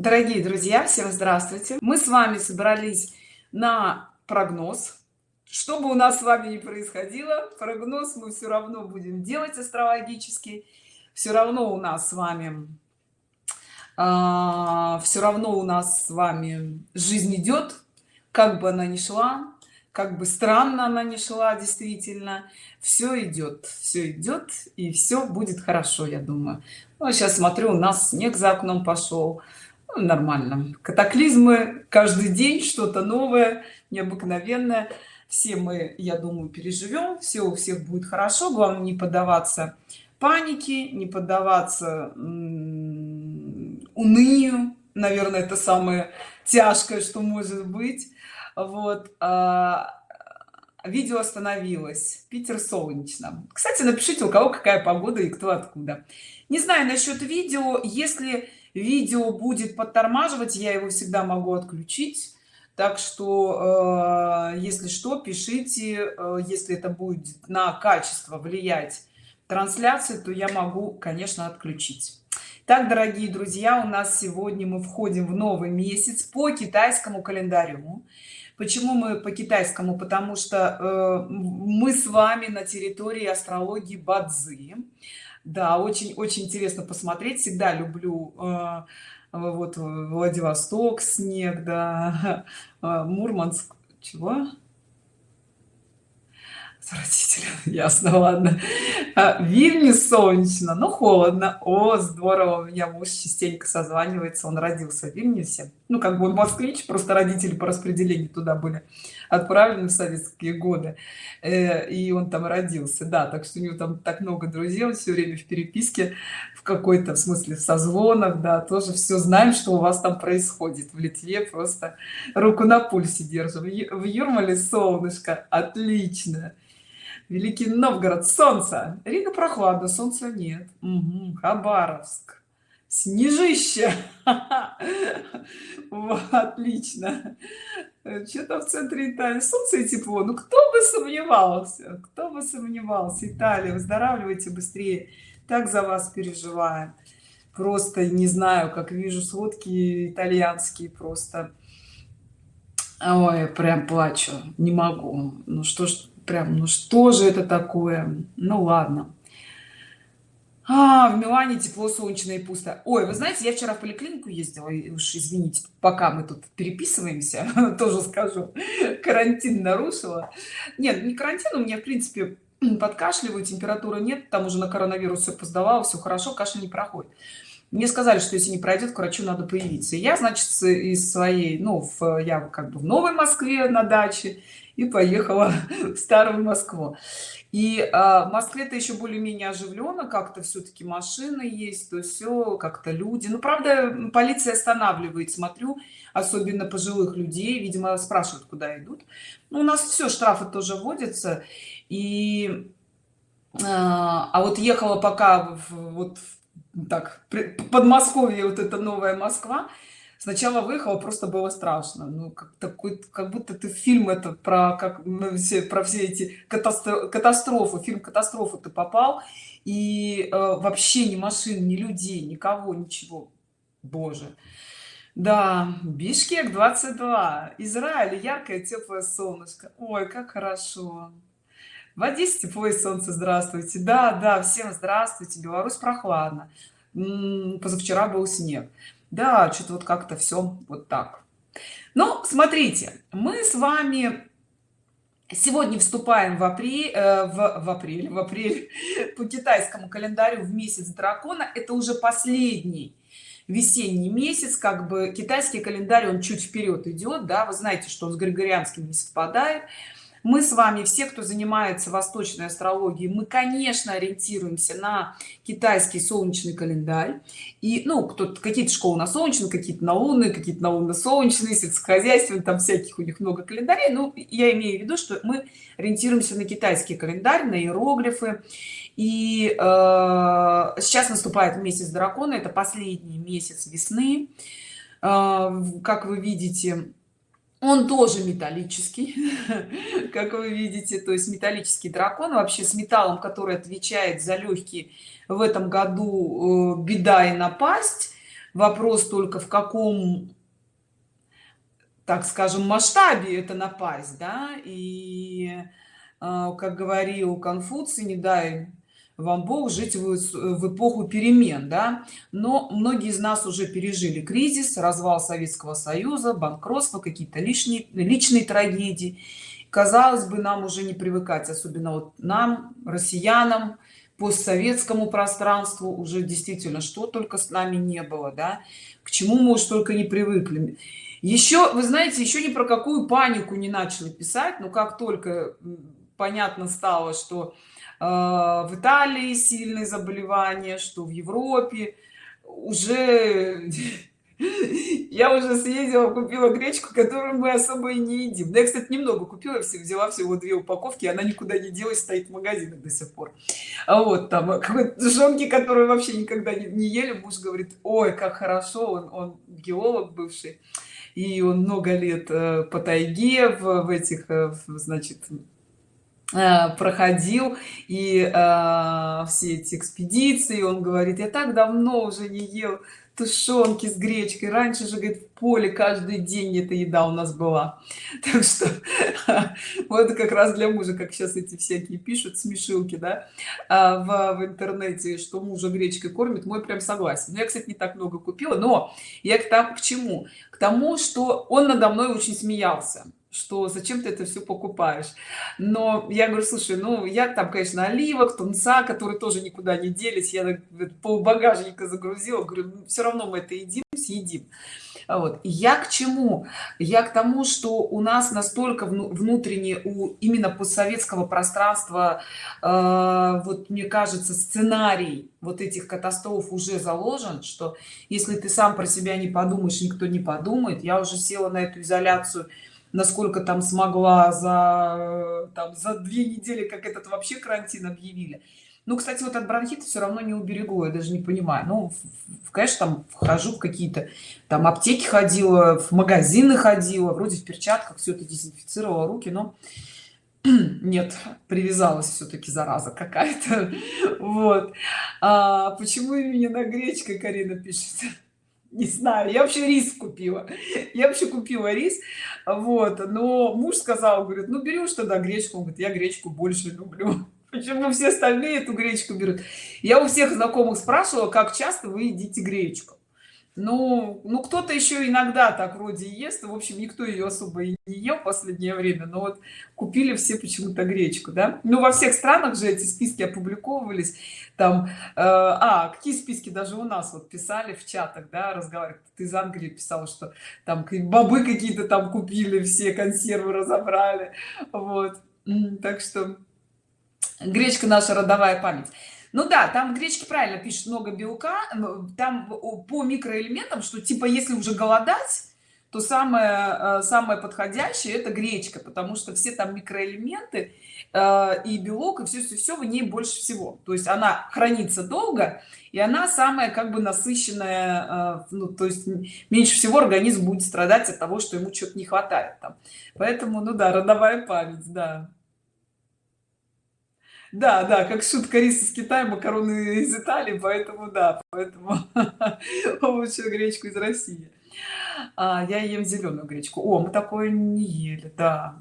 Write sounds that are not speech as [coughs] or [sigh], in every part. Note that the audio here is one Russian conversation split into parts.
дорогие друзья всем здравствуйте. Мы с вами собрались на прогноз. Что бы у нас с вами не происходило прогноз мы все равно будем делать астрологический. Все равно у нас с вами э, все равно у нас с вами жизнь идет как бы она ни шла как бы странно она не шла действительно все идет все идет и все будет хорошо я думаю. Ну, сейчас смотрю у нас снег за окном пошел нормально. Катаклизмы каждый день что-то новое необыкновенное. Все мы я думаю переживем все у всех будет хорошо. Главное не поддаваться панике не поддаваться унынию. Наверное это самое тяжкое что может быть. Вот а, видео остановилось. Питер солнечно. Кстати напишите у кого какая погода и кто откуда. Не знаю насчет видео. Если видео будет подтормаживать я его всегда могу отключить. Так что э, если что пишите э, если это будет на качество влиять трансляции то я могу конечно отключить. Так дорогие друзья у нас сегодня мы входим в новый месяц по китайскому календарю. Почему мы по китайскому? Потому что э, мы с вами на территории астрологии бадзи да очень очень интересно посмотреть. Всегда люблю э, вот владивосток снег да [laughs] мурманск. Чего? Отвратительно [laughs] ясно ладно. А, солнечно но холодно. О здорово у меня муж частенько созванивается он родился в вильнюсе ну как бы он москвич просто родители по распределению туда были отправлены в советские годы. Э, и он там родился. Да так что у него там так много друзей он все время в переписке в какой-то смысле в созвонах да тоже все знаем что у вас там происходит в литве. Просто руку на пульсе держим. В юрмале солнышко отлично великий новгород солнце. Рига прохладно солнца нет. Угу. хабаровск снежище. [laughs] Отлично. Что-то в центре италии. Солнце и тепло. Ну кто бы сомневался кто бы сомневался. Италия выздоравливайте быстрее. Так за вас переживаем. Просто не знаю как вижу сводки итальянские просто. Ой прям плачу. Не могу. Ну что ж прям ну что же это такое? Ну ладно а, в Милане тепло, солнечно и пусто. Ой, вы знаете, я вчера в поликлинику ездила, уж извините, пока мы тут переписываемся, [laughs] тоже скажу, [laughs] карантин нарушила. Нет, не карантин, у меня, в принципе, подкашливаю, температуры нет, там уже на коронавирус все поздавала, все хорошо, кашель не проходит. Мне сказали, что если не пройдет, к врачу надо появиться. Я, значит, из своей, ну, в, я как бы в Новой Москве на даче, и поехала [laughs] в старую москву и а, в москве-то еще более-менее оживленно как-то все-таки машины есть то все как-то люди. Ну правда полиция останавливает смотрю особенно пожилых людей видимо спрашивают куда идут. Ну, у нас все штрафы тоже вводятся. И а, а вот ехала пока в, вот так подмосковье вот это новая москва сначала выехала просто было страшно. Ну как такой как будто ты фильм это про как ну, все про все эти катастро катастрофы фильм катастрофу ты попал. И э, вообще ни машин ни людей никого ничего. Боже. Да бишкек 22 израиль яркое теплое солнышко. Ой как хорошо. В одессе тепло и солнце здравствуйте. Да да всем здравствуйте беларусь прохладно. Позавчера был снег да что-то вот как-то все вот так. Ну смотрите мы с вами сегодня вступаем в апрель э, в, в апрель в апрель [laughs] по китайскому календарю в месяц дракона. Это уже последний весенний месяц как бы китайский календарь он чуть вперед идет да. Вы знаете что он с григорианским не совпадает мы с вами все кто занимается восточной астрологией мы конечно ориентируемся на китайский солнечный календарь. И ну кто-то какие-то школы на солнечный какие-то на лунные какие-то на лунно-солнечные сельскохозяйственные там всяких у них много календарей. Ну я имею в виду что мы ориентируемся на китайский календарь на иероглифы. И э, сейчас наступает месяц дракона это последний месяц весны. Э, как вы видите он тоже металлический [laughs] как вы видите. То есть металлический дракон вообще с металлом который отвечает за легкие в этом году э, беда и напасть. Вопрос только в каком так скажем масштабе это напасть да? И а, как говорил конфуций не дай вам бог жить в, в эпоху перемен да? Но многие из нас уже пережили кризис развал советского союза банкротство какие-то лишние личные трагедии. Казалось бы нам уже не привыкать особенно вот нам россиянам постсоветскому пространству уже действительно что только с нами не было да? К чему мы уж только не привыкли. Еще вы знаете еще ни про какую панику не начали писать но как только понятно стало что в италии сильные заболевания что в европе. Уже [laughs] я уже съездила купила гречку которую мы особо и не едим. Да я кстати немного купила все взяла всего две упаковки она никуда не делась стоит в магазинах до сих пор. А вот там жонки которые вообще никогда не, не ели муж говорит ой как хорошо он он геолог бывший и он много лет э, по тайге в, в этих э, значит э, проходил и э, все эти экспедиции он говорит я так давно уже не ел тушенки с гречкой раньше же говорит в поле каждый день эта еда у нас была [laughs] так что [laughs] вот как раз для мужа как сейчас эти всякие пишут смешилки да а, в, в интернете что мужа гречкой кормит мой прям согласен. Я кстати не так много купила но я к тому к чему? К тому что он надо мной очень смеялся что зачем ты это все покупаешь? Но я говорю слушай ну я там конечно оливок тунца которые тоже никуда не делись. Я пол багажника загрузила говорю ну, все равно мы это едим съедим вот я к чему? Я к тому что у нас настолько внутренне у именно постсоветского пространства э, вот мне кажется сценарий вот этих катастроф уже заложен что если ты сам про себя не подумаешь никто не подумает. Я уже села на эту изоляцию насколько там смогла за там за две недели как этот вообще карантин объявили. Ну кстати вот от бронхита все равно не уберегло я даже не понимаю. Ну в, конечно там вхожу в какие-то там аптеки ходила в магазины ходила вроде в перчатках все это дезинфицировала руки но [clears throat] нет привязалась все-таки зараза какая-то. [laughs] Вот. А почему именно гречка карина пишет не знаю я вообще рис купила. [laughs] Я вообще купила рис вот но муж сказал говорит ну берешь тогда гречку он говорит я гречку больше люблю [laughs] почему все остальные эту гречку берут? Я у всех знакомых спрашивала как часто вы едите гречку ну ну кто-то еще иногда так вроде ест в общем никто ее особо и не ел в последнее время но вот купили все почему-то гречку да? Ну во всех странах же эти списки опубликовывались там э, а какие списки даже у нас вот писали в чатах да разговаривать ты из англии писал что там бобы какие-то там купили все консервы разобрали вот. Так что гречка наша родовая память ну да там гречки правильно пишет много белка там по микроэлементам что типа если уже голодать то самое э, самое подходящее это гречка потому что все там микроэлементы э, и белок и все все все в ней больше всего. То есть она хранится долго и она самая как бы насыщенная э, ну то есть меньше всего организм будет страдать от того что ему что-то не хватает там. Поэтому ну да родовая память да да да как шутка рис из китая макароны из италии поэтому да поэтому [laughs] лучше гречку из россии. А, я ем зеленую гречку. О мы такое не ели да.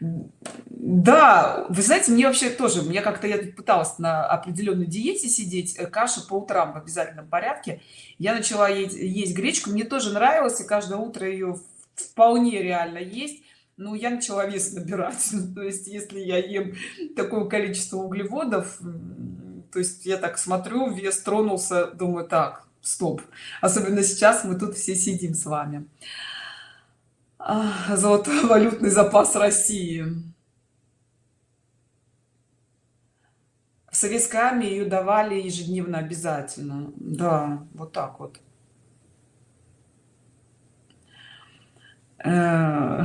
Да вы знаете мне вообще тоже мне как-то я тут пыталась на определенной диете сидеть э, каша по утрам в обязательном порядке. Я начала есть, есть гречку мне тоже нравилось и каждое утро ее вполне реально есть ну я начала вес набирать. [laughs] Ну, то есть если я ем такое количество углеводов то есть я так смотрю вес тронулся думаю так стоп. Особенно сейчас мы тут все сидим с вами. Золотой валютный запас россии. В ее давали ежедневно обязательно. Да вот так вот. Э,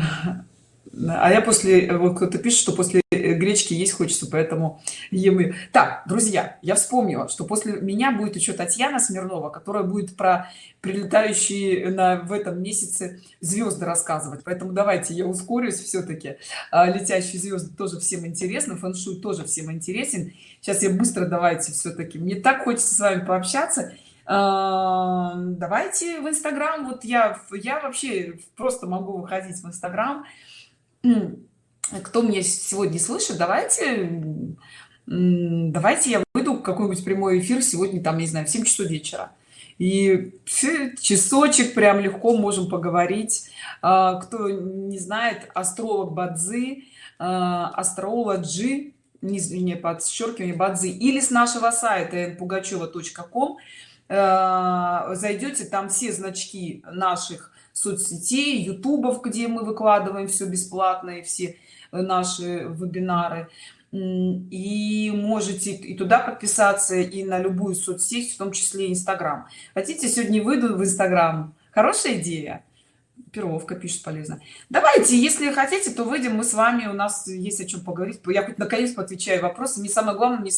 а я после вот кто-то пишет что после гречки есть хочется поэтому ем ее так друзья я вспомнила что после меня будет еще татьяна смирнова которая будет про прилетающие на в этом месяце звезды рассказывать. Поэтому давайте я ускорюсь все-таки а, летящие звезды тоже всем интересно фэн-шуй тоже всем интересен. Сейчас я быстро давайте все-таки мне так хочется с вами пообщаться. А, давайте в инстаграм. Вот я я вообще просто могу выходить в инстаграм кто меня сегодня слышит давайте давайте я выйду какой-нибудь прямой эфир сегодня там не знаю в 7 часов вечера. И часочек прям легко можем поговорить. А, кто не знает астролог бадзи а, астрологи не, не подчеркивание бадзи или с нашего сайта пугачева.ком а, зайдете там все значки наших соцсетей ютубов где мы выкладываем все бесплатно и все наши вебинары. И можете и туда подписаться и на любую соцсеть в том числе инстаграм. Хотите сегодня выйду в инстаграм? Хорошая идея. Перловка пишет полезно. Давайте если хотите то выйдем мы с вами. У нас есть о чем поговорить. Я хоть наконец отвечаю вопросы не самое главное не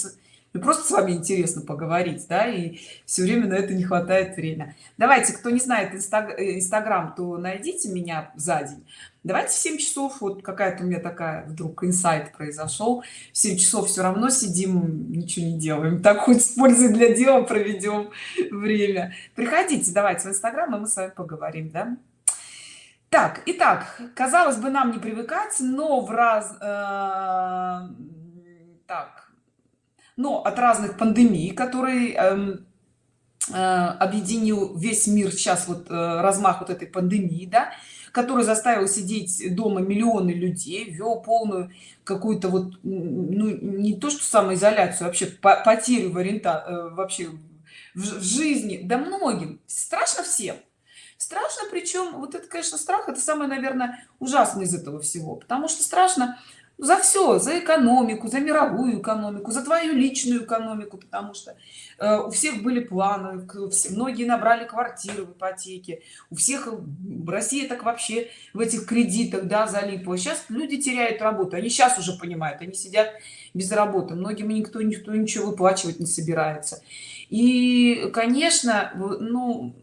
мне просто с вами интересно поговорить да и все время на это не хватает время. Давайте кто не знает э, инстаграм то найдите меня за день. Давайте в 7 часов вот какая-то у меня такая вдруг инсайт произошел. В 7 часов все равно сидим ничего не делаем. Так хоть с пользой для дела проведем время. Приходите давайте в инстаграм и мы с вами поговорим да? Так итак казалось бы нам не привыкать но в раз э, так но от разных пандемий которые э, э, объединил весь мир сейчас вот э, размах вот этой пандемии да который заставил сидеть дома миллионы людей ввел полную какую-то вот ну, не то что самоизоляцию вообще потерю в ориента э, вообще в жизни да многим. Страшно всем. Страшно причем вот это конечно страх это самое наверное ужасное из этого всего потому что страшно за все за экономику за мировую экономику за твою личную экономику потому что э, у всех были планы все многие набрали квартиры в ипотеке. У всех в россии так вообще в этих кредитах да залипла сейчас люди теряют работу они сейчас уже понимают они сидят без работы. Многим никто никто ничего выплачивать не собирается. И конечно ну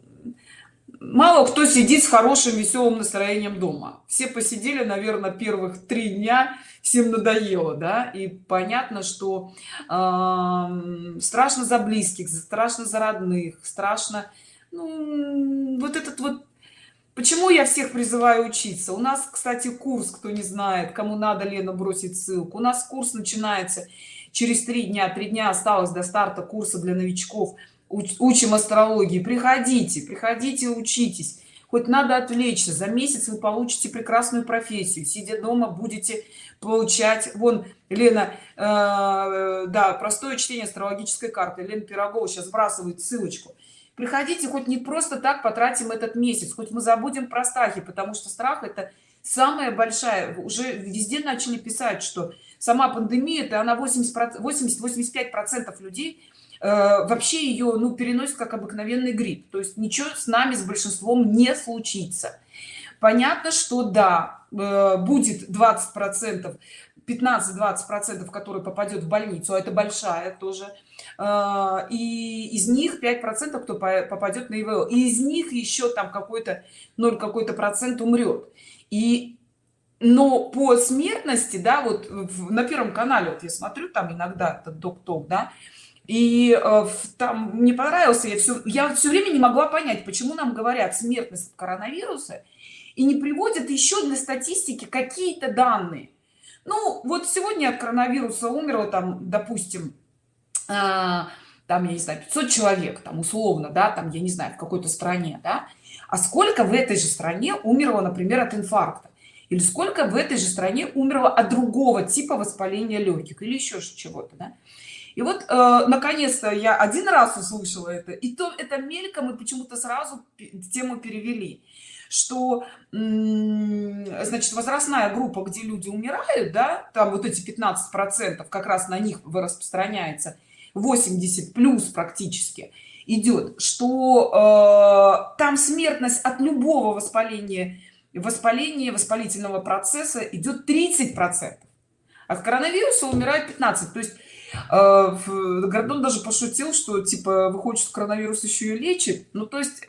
мало кто сидит с хорошим веселым настроением дома. Все посидели наверное первых три дня всем надоело да и понятно что э, страшно за близких страшно за родных страшно ну, вот этот вот почему я всех призываю учиться? У нас кстати курс кто не знает кому надо лена бросить ссылку. У нас курс начинается через три дня. Три дня осталось до старта курса для новичков. Учим астрологии. Приходите приходите учитесь хоть надо отвлечься за месяц вы получите прекрасную профессию сидя дома будете получать вон лена э, да простое чтение астрологической карты лена пирогова сейчас сбрасывает ссылочку. Приходите хоть не просто так потратим этот месяц хоть мы забудем про страхи потому что страх это самая большая уже везде начали писать что сама пандемия это она 80 80 85 процентов людей вообще ее ну переносит как обыкновенный грипп. То есть ничего с нами с большинством не случится. Понятно что да э, будет 20 процентов 15-20 процентов которые попадет в больницу а это большая тоже э, и из них 5 процентов кто попадет на ИВЛ. И из них еще там какой-то 0 какой-то процент умрет и но по смертности да вот на первом канале вот я смотрю там иногда этот доктор да и э, там мне понравился я все я все время не могла понять почему нам говорят смертность коронавируса и не приводят еще для статистики какие-то данные. Ну вот сегодня от коронавируса умерло там допустим э, там я не знаю 500 человек там условно да там я не знаю в какой-то стране да. А сколько в этой же стране умерло например от инфаркта? Или сколько в этой же стране умерло от другого типа воспаления легких или еще чего-то да? И вот э, наконец-то я один раз услышала это и то это мельком и почему-то сразу тему перевели что значит возрастная группа где люди умирают да там вот эти 15 процентов как раз на них распространяется 80 плюс практически идет что э, там смертность от любого воспаления воспаления воспалительного процесса идет 30 процентов. От коронавируса умирает 15 то есть гордон даже пошутил что типа выходит что коронавирус еще и лечит. Ну то есть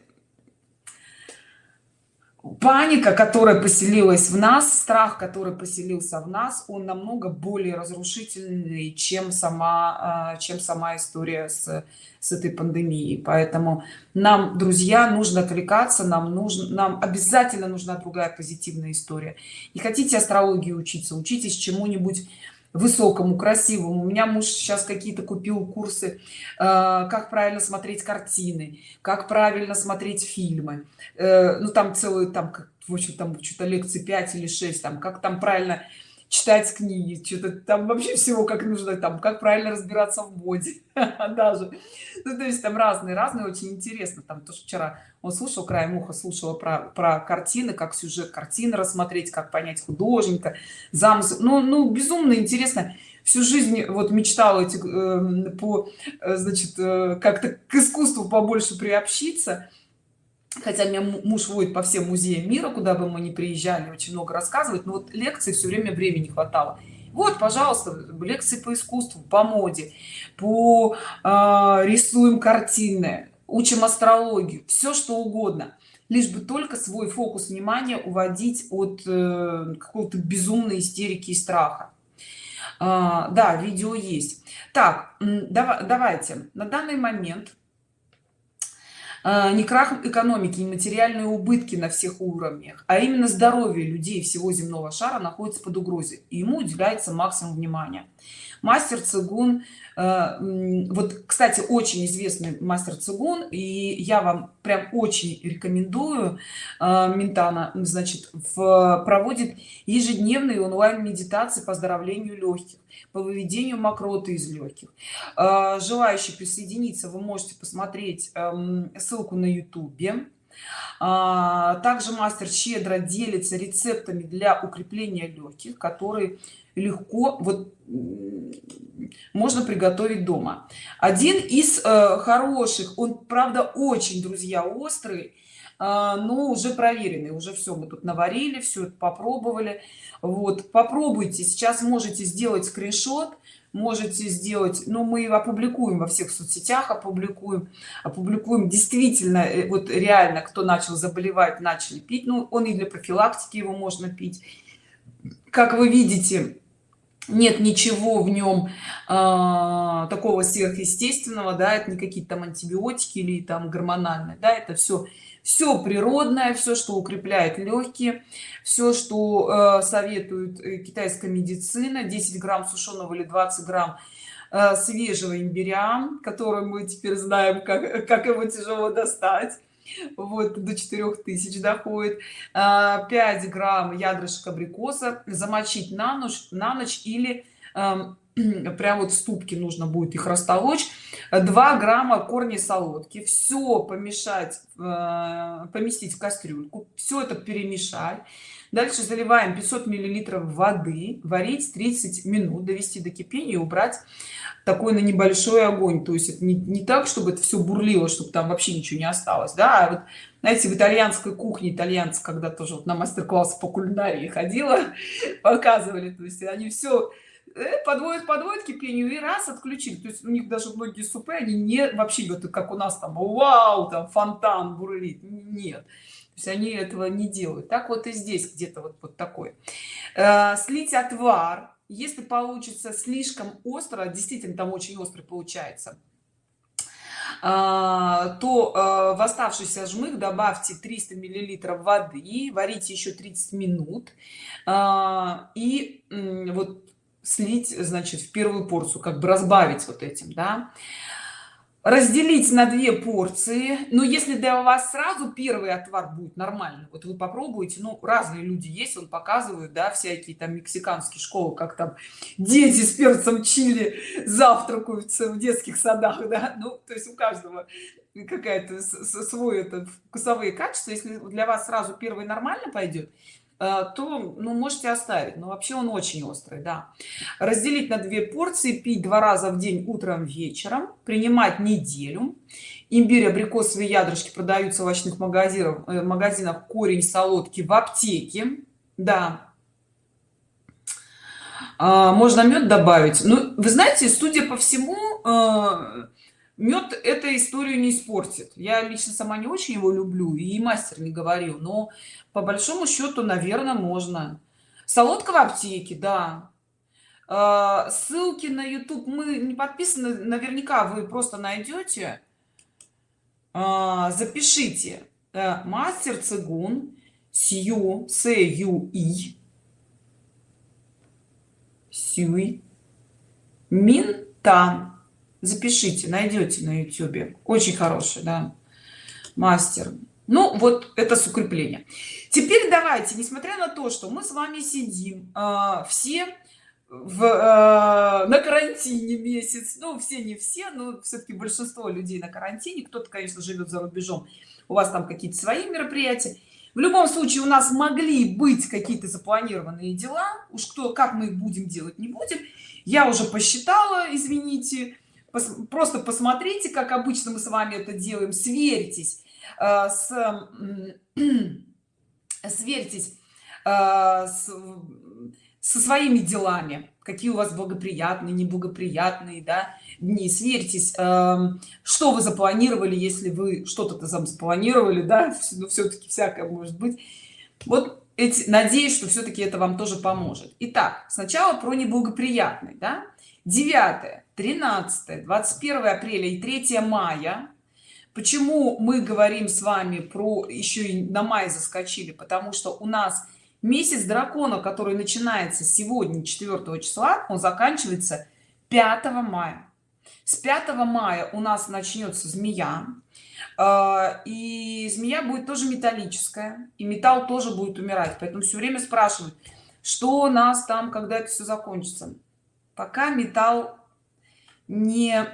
паника которая поселилась в нас страх который поселился в нас он намного более разрушительный чем сама а, чем сама история с с этой пандемией. Поэтому нам друзья нужно отвлекаться нам нужно нам обязательно нужна другая позитивная история. И хотите астрологию учиться учитесь чему-нибудь высокому красивому. У меня муж сейчас какие-то купил курсы э, как правильно смотреть картины как правильно смотреть фильмы. Э, ну там целый там в общем там что-то лекции 5 или 6 там как там правильно читать книги что-то там вообще всего как нужно там как правильно разбираться в моде [laughs] даже. Ну, то есть там разные разные очень интересно. Там то что вчера он слушал краем уха слушала про про картины как сюжет картины рассмотреть как понять художника замысел ну ну безумно интересно. Всю жизнь вот мечтала эти э, по значит э, как-то к искусству побольше приобщиться хотя меня муж водит по всем музеям мира куда бы мы ни приезжали очень много рассказывать но вот лекции все время времени хватало. Вот пожалуйста лекции по искусству по моде по э, рисуем картины учим астрологию все что угодно. Лишь бы только свой фокус внимания уводить от э, какого-то безумной истерики и страха. А, да видео есть. Так давай, давайте. На данный момент не крах экономики не материальные убытки на всех уровнях а именно здоровье людей всего земного шара находится под угрозой и ему уделяется максимум внимания мастер цигун э, вот кстати очень известный мастер цигун и я вам прям очень рекомендую э, ментана значит в проводит ежедневные онлайн медитации по оздоровлению легких по выведению мокроты из легких. Э, желающие присоединиться вы можете посмотреть эм, ссылку на ютубе также мастер щедро делится рецептами для укрепления легких которые легко вот можно приготовить дома. Один из э, хороших он правда очень друзья острый э, но уже проверенный уже все мы тут наварили все это попробовали. Вот попробуйте сейчас можете сделать скриншот можете сделать но ну, мы опубликуем во всех соцсетях опубликуем опубликуем действительно э, вот реально кто начал заболевать начали пить ну он и для профилактики его можно пить. Как вы видите нет ничего в нем э, такого сверхъестественного да это не какие-то там антибиотики или там гормональные да это все все природное все что укрепляет легкие все что э, советует э, китайская медицина. 10 грамм сушеного или 20 грамм э, свежего имбиря который мы теперь знаем как как его тяжело достать. Вот до 4000 доходит. 5 а, грамм ядрышек абрикоса. Замочить на ночь на ночь или эм, [clears throat] прям вот в ступке нужно будет их растолочь. 2 грамма корней солодки. Все помешать э, поместить в кастрюльку. Все это перемешать. Дальше заливаем 500 миллилитров воды. Варить 30 минут довести до кипения убрать такой на небольшой огонь. То есть это не, не так чтобы это все бурлило чтобы там вообще ничего не осталось да а вот знаете в итальянской кухне итальянцы когда тоже вот на мастер-класс по кулинарии ходила [laughs] показывали. То есть они все э, подводят подводят кипению и раз отключили. То есть у них даже многие супы они не вообще вот как у нас там вау там фонтан бурлит нет. То есть они этого не делают. Так вот и здесь где-то вот вот такой э, слить отвар если получится слишком остро действительно там очень острый получается а, то в оставшийся жмых добавьте 300 миллилитров воды варите еще 30 минут и вот слить значит в первую порцию как бы разбавить вот этим да. Разделить на две порции. Но если для вас сразу первый отвар будет нормально вот вы попробуете ну разные люди есть он показывает да всякие там мексиканские школы как там дети с перцем чили завтракаются в детских садах да. Ну то есть у каждого какая-то свой этот вкусовые качества. Если для вас сразу первый нормально пойдет то ну можете оставить. Но вообще он очень острый да. Разделить на две порции пить два раза в день утром вечером принимать неделю. Имбирь абрикосовые ядрышки продаются в овощных магазинах э, магазинах корень солодки в аптеке. Да. А, можно мед добавить. Ну вы знаете судя по всему э, мед эту историю не испортит. Я лично сама не очень его люблю и мастер не говорил но по большому счету наверное можно. Солодка в аптеке да. А, ссылки на youtube мы не подписаны наверняка вы просто найдете. А, запишите э, мастер цигун сью с ю и сюй минтан запишите найдете на youtube очень хороший да мастер. Ну вот это с укрепления теперь давайте несмотря на то что мы с вами сидим э, все в, э, на карантине месяц. Ну все не все но все-таки большинство людей на карантине. Кто-то конечно живет за рубежом. У вас там какие-то свои мероприятия. В любом случае у нас могли быть какие-то запланированные дела. Уж кто как мы их будем делать не будем. Я уже посчитала извините пос, просто посмотрите как обычно мы с вами это делаем сверьтесь э, с [clears throat] сверьтесь э, с, со своими делами какие у вас благоприятные неблагоприятные да дни сверьтесь э, что вы запланировали если вы что-то там запланировали да [laughs] но все-таки всякое может быть. Вот эти надеюсь что все-таки это вам тоже поможет. Итак сначала про неблагоприятный да. 9 13 21 апреля и 3 мая. Почему мы говорим с вами про еще и на май заскочили? Потому что у нас месяц дракона который начинается сегодня 4 числа он заканчивается 5 мая. С 5 мая у нас начнется змея. А, и змея будет тоже металлическая и металл тоже будет умирать. Поэтому все время спрашивают что у нас там когда это все закончится. Пока металл не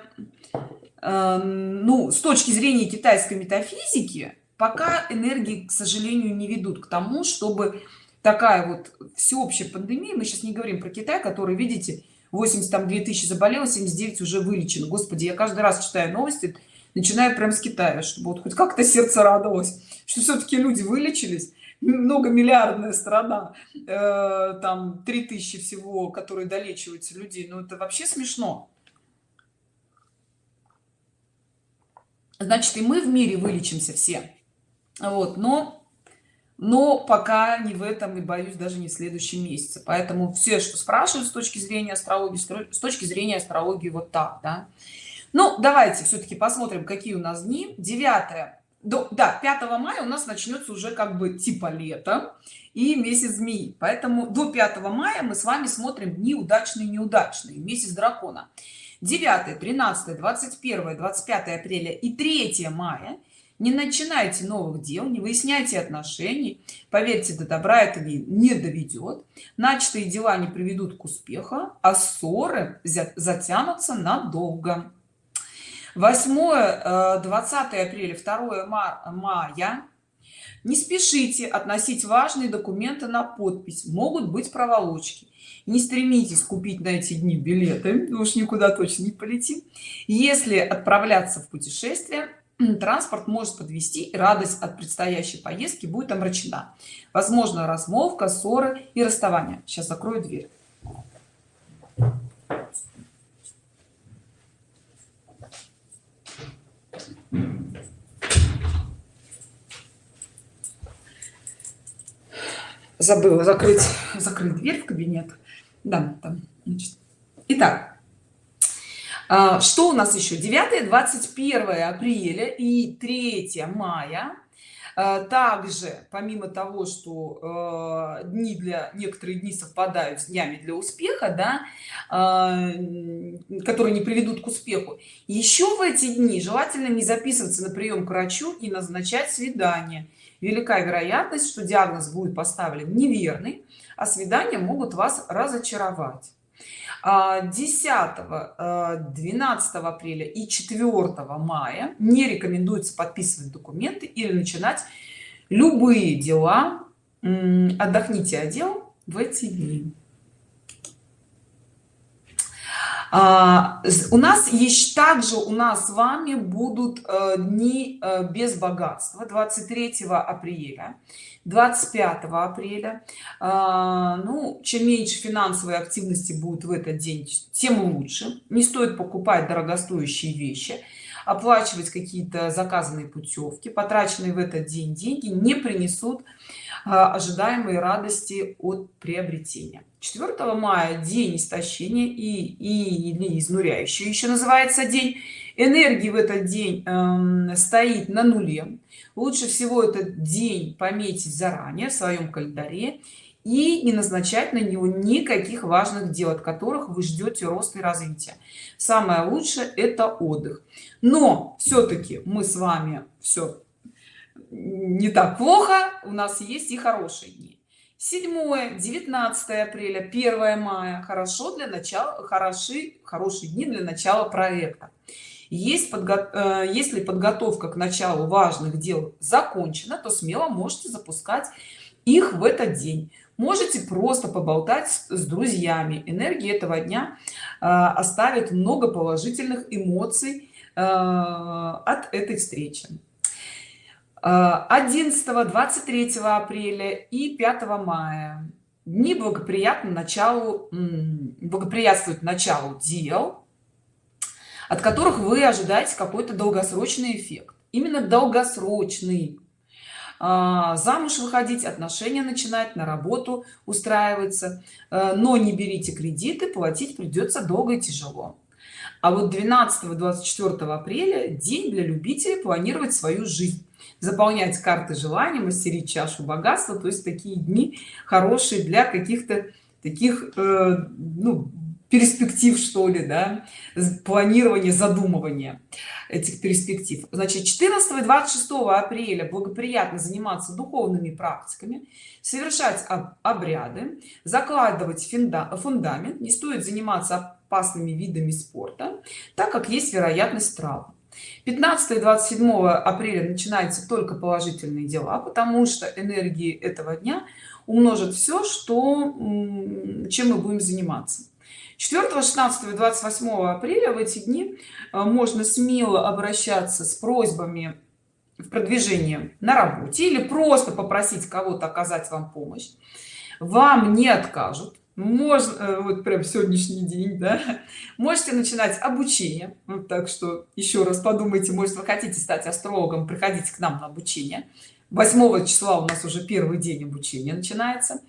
э, ну с точки зрения китайской метафизики пока энергии к сожалению не ведут к тому чтобы такая вот всеобщая пандемия мы сейчас не говорим про китай который видите 80 там 2000 заболело 79 уже вылечено. Господи я каждый раз читаю новости начинаю прям с китая чтобы вот хоть как-то сердце радовалось что все-таки люди вылечились. Многомиллиардная страна э, там 3000 всего которые долечиваются людей. Ну это вообще смешно значит и мы в мире вылечимся все. Вот но но пока не в этом и боюсь даже не в следующем месяце. Поэтому все что спрашивают с точки зрения астрологии с точки зрения астрологии вот так да. Ну давайте все-таки посмотрим какие у нас дни. 9 до да 5 мая у нас начнется уже как бы типа лето и месяц змеи поэтому до 5 мая мы с вами смотрим дни удачные неудачные месяц дракона 9 13 21 25 апреля и 3 мая. Не начинайте новых дел не выясняйте отношений. Поверьте до добра это не, доведет. Начатые дела не приведут к успеху а ссоры затянутся надолго. 8 20 э, апреля 2 мая не спешите относить важные документы на подпись. Могут быть проволочки. Не стремитесь купить на эти дни билеты. Уж никуда точно не полетим. Если отправляться в путешествие транспорт может подвести и радость от предстоящей поездки будет омрачена. Возможно размолвка ссоры и расставание. Сейчас закрою дверь забыла закрыть. [laughs] Закрыть дверь в кабинет. Да там итак а, что у нас еще? 9 21 апреля и 3 мая. А, также помимо того что э, дни для некоторые дни совпадают с днями для успеха да которые не приведут к успеху еще в эти дни желательно не записываться на прием к врачу и назначать свидание велика вероятность что диагноз будет поставлен неверный а свидания могут вас разочаровать. 10 12 э, апреля и 4 мая не рекомендуется подписывать документы или начинать любые дела. Отдохните отдел в эти дни а, у нас есть также у нас с вами будут э, дни э, без богатства 23 апреля 25 апреля. А, ну чем меньше финансовой активности будет в этот день тем лучше. Не стоит покупать дорогостоящие вещи оплачивать какие-то заказанные путевки. Потраченные в этот день деньги не принесут а, ожидаемые радости от приобретения 4 мая день истощения и, и или изнуряющий еще называется день. Энергии в этот день э, стоит на нуле. Лучше всего этот день пометить заранее в своем календаре и не назначать на него никаких важных дел от которых вы ждете роста и развития самое лучшее это отдых. Но все-таки мы с вами все не так плохо у нас есть и хорошие дни 7 19 апреля 1 мая. Хорошо для начала хороши хорошие дни для начала проекта. Есть подго... Э, если подготовка к началу важных дел закончена то смело можете запускать их в этот день. Можете просто поболтать с друзьями. Энергии этого дня э, оставит много положительных эмоций э, от этой встречи 11 23 апреля и 5 мая. Дни благоприятно началу благоприятствуют началу дел от которых вы ожидаете какой-то долгосрочный эффект. Именно долгосрочный. А, замуж выходить отношения начинать на работу устраиваться. Э, но не берите кредиты платить придется долго и тяжело а вот 12 24 апреля день для любителей планировать свою жизнь. Заполнять карты желаний мастерить чашу богатства то есть такие дни хорошие для каких-то таких э, ну, перспектив что ли да планирование задумывания этих перспектив. Значит 14 и 26 апреля благоприятно заниматься духовными практиками совершать обряды закладывать фундамент. Не стоит заниматься опасными видами спорта так как есть вероятность травм. 15 и 27 апреля начинаются только положительные дела потому что энергии этого дня умножит все что чем мы будем заниматься. 4 16 и 28 апреля в эти дни э, можно смело обращаться с просьбами в продвижении на работе или просто попросить кого-то оказать вам помощь. Вам не откажут можно э, вот прям сегодняшний день да. Можете начинать обучение. Вот так что еще раз подумайте может вы хотите стать астрологом приходите к нам на обучение. 8 числа у нас уже первый день обучения начинается.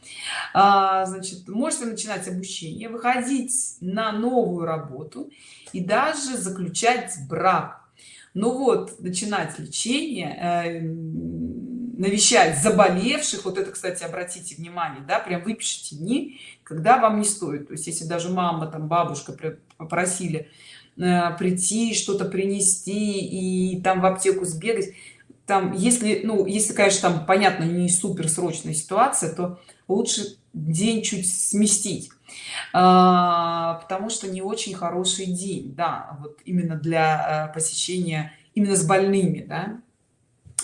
А, значит можете начинать обучение выходить на новую работу и даже заключать брак. Ну вот начинать лечение э, навещать заболевших. Вот это кстати обратите внимание да прям выпишите дни когда вам не стоит. То есть если даже мама там бабушка попросили э, прийти что-то принести и там в аптеку сбегать там если ну если конечно там понятно не супер срочная ситуация то лучше день чуть сместить. А, потому что не очень хороший день да вот именно для э, посещения именно с больными да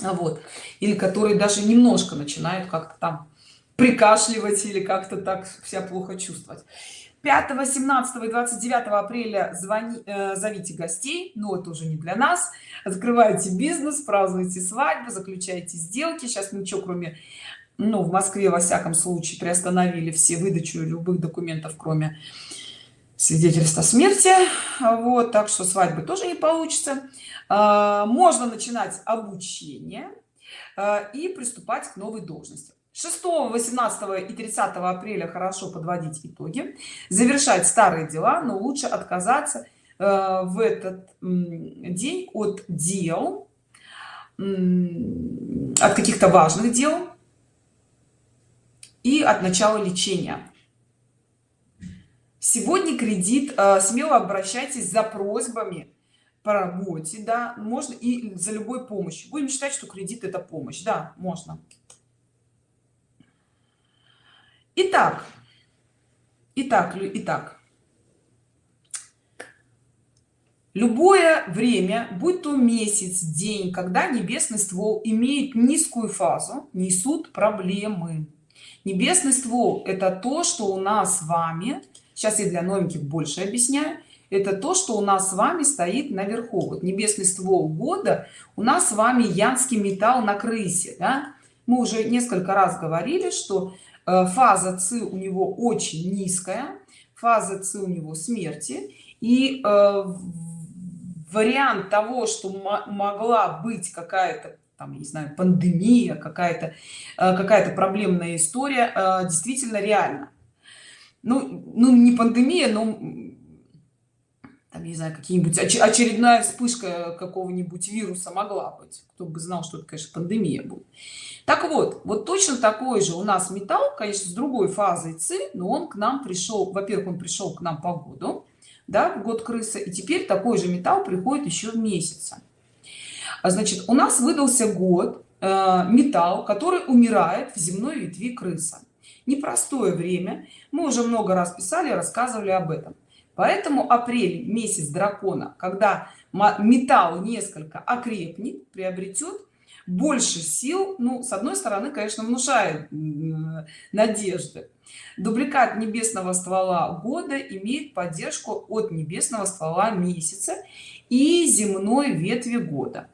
вот. Или которые даже немножко начинают как-то там прикашливать или как-то так себя плохо чувствовать. 5 17 и 29 апреля звони э, зовите гостей но это уже не для нас. Открывайте бизнес празднуйте свадьбу заключайте сделки. Сейчас ничего кроме ну в москве во всяком случае приостановили все выдачу любых документов кроме свидетельства смерти. Вот так что свадьбы тоже не получится можно начинать обучение а, и приступать к новой должности. 6 18 и 30 апреля хорошо подводить итоги завершать старые дела но лучше отказаться э, в этот день от дел от каких-то важных дел и от начала лечения. Сегодня кредит смело обращайтесь за просьбами по работе да можно и за любой помощью. Будем считать что кредит это помощь. Да можно. Итак, итак, итак, любое время, будь то месяц, день, когда небесный ствол имеет низкую фазу, несут проблемы. Небесный ствол – это то, что у нас с вами, сейчас я для новеньких больше объясняю, это то, что у нас с вами стоит наверху. Вот небесный ствол года у нас с вами янский металл на крысе. Да? Мы уже несколько раз говорили, что Э, фаза ци у него очень низкая фаза ци у него смерти и э, вариант того что могла быть какая-то там не знаю пандемия какая-то э, какая-то проблемная история действительно реально ну ну не пандемия но там, не знаю какие-нибудь очередная вспышка какого-нибудь вируса могла быть. Кто бы знал что это конечно пандемия будет. Так вот вот точно такой же у нас металл конечно с другой фазой ци но он к нам пришел во-первых он пришел к нам по году да в год крысы и теперь такой же металл приходит еще в месяца а значит у нас выдался год э, металл который умирает в земной ветви крыса. Непростое время. Мы уже много раз писали рассказывали об этом поэтому апрель месяц дракона когда металл несколько окрепнет приобретет больше сил ну с одной стороны конечно внушает надежды. Дубликат небесного ствола года имеет поддержку от небесного ствола месяца и земной ветви года.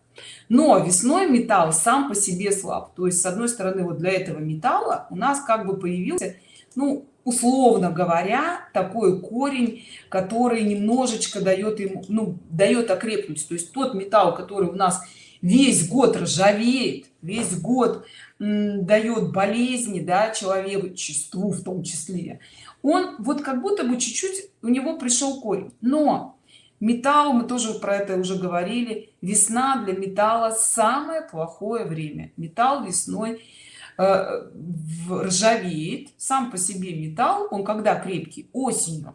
Но весной металл сам по себе слаб. То есть с одной стороны вот для этого металла у нас как бы появился ну условно говоря такой корень который немножечко дает ему ну дает окрепнуть. То есть тот металл который у нас весь год ржавеет весь год дает болезни да человечеству в том числе он вот как будто бы чуть-чуть у него пришел корень. Но металл мы тоже про это уже говорили весна для металла самое плохое время. Металл весной ржавеет сам по себе металл он когда крепкий? Осенью.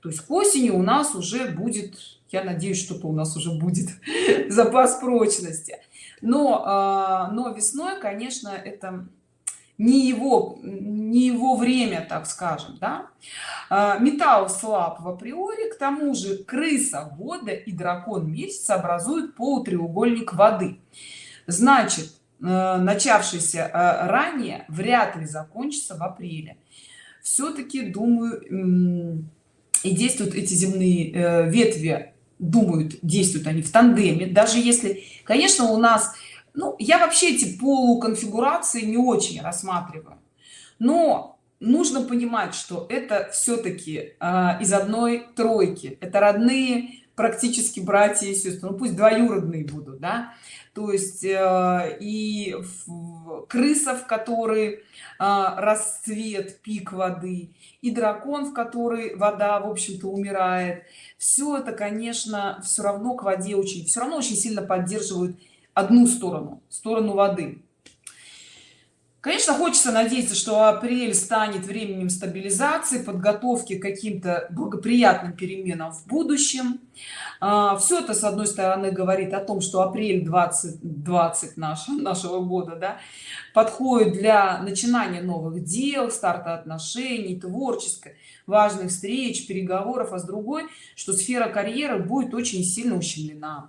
То есть к осени у нас уже будет я надеюсь что-то у нас уже будет [laughs] запас прочности. Но э, но весной конечно это не его не его время так скажем да? А, металл слаб в априори к тому же крыса года и дракон месяца образуют полутреугольник воды. Значит э, начавшийся э, ранее вряд ли закончится в апреле. Все-таки думаю и действуют эти земные э, ветви думают действуют они в тандеме. Даже если конечно у нас ну я вообще эти полуконфигурации не очень рассматриваю. Но нужно понимать что это все-таки э, из одной тройки. Это родные практически братья и сестры. Ну пусть двоюродные будут да то есть э, и крыса в которой э, расцвет пик воды и дракон в который вода в общем-то умирает. Все это конечно все равно к воде очень все равно очень сильно поддерживают одну сторону сторону воды конечно хочется надеяться что апрель станет временем стабилизации подготовки к каким-то благоприятным переменам в будущем. А, все это с одной стороны говорит о том что апрель 2020 нашего [laughs] нашего года да, подходит для начинания новых дел старта отношений творческой важных встреч переговоров а с другой что сфера карьеры будет очень сильно ущемлена.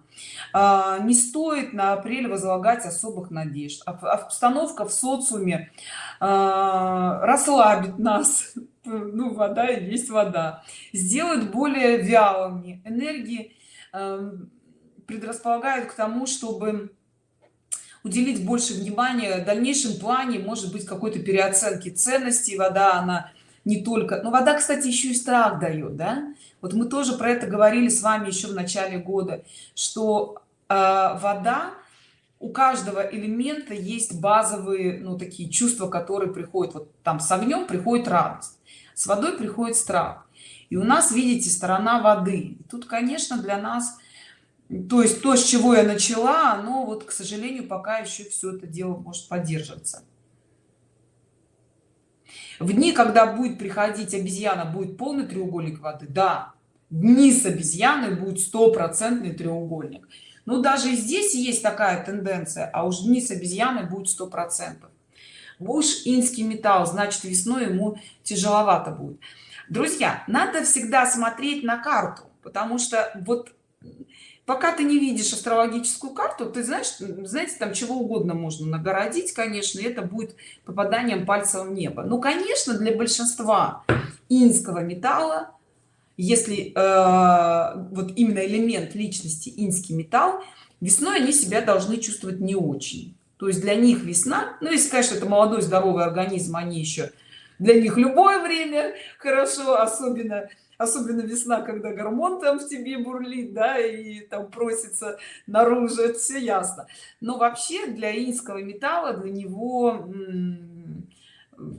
А, не стоит на апрель возлагать особых надежд. Обстановка в социуме а, расслабит нас. [laughs] Ну вода есть вода. Сделает более вялыми. Энергии эм, предрасполагают к тому чтобы уделить больше внимания в дальнейшем плане может быть какой-то переоценки ценностей вода она не только. Но вода кстати еще и страх дает да? Вот мы тоже про это говорили с вами еще в начале года что э, вода у каждого элемента есть базовые ну такие чувства которые приходят. Вот там с огнем приходит радость с водой приходит страх. И у нас видите сторона воды. Тут конечно для нас то есть то с чего я начала оно вот к сожалению пока еще все это дело может поддерживаться. В дни когда будет приходить обезьяна будет полный треугольник воды? Да. Дни с обезьяной будет стопроцентный треугольник. Ну даже здесь есть такая тенденция а уж дни с обезьяной будет сто процентов буш инский металл значит весной ему тяжеловато будет. Друзья надо всегда смотреть на карту потому что вот пока ты не видишь астрологическую карту ты знаешь знаете там чего угодно можно нагородить конечно это будет попаданием пальца в небо. Ну конечно для большинства инского металла если э, вот именно элемент личности инский металл весной они себя должны чувствовать не очень. То есть для них весна ну если конечно это молодой здоровый организм они еще для них любое время хорошо особенно особенно весна когда гормон там в тебе бурлит да и там просится наружу это все ясно. Но вообще для инского металла для него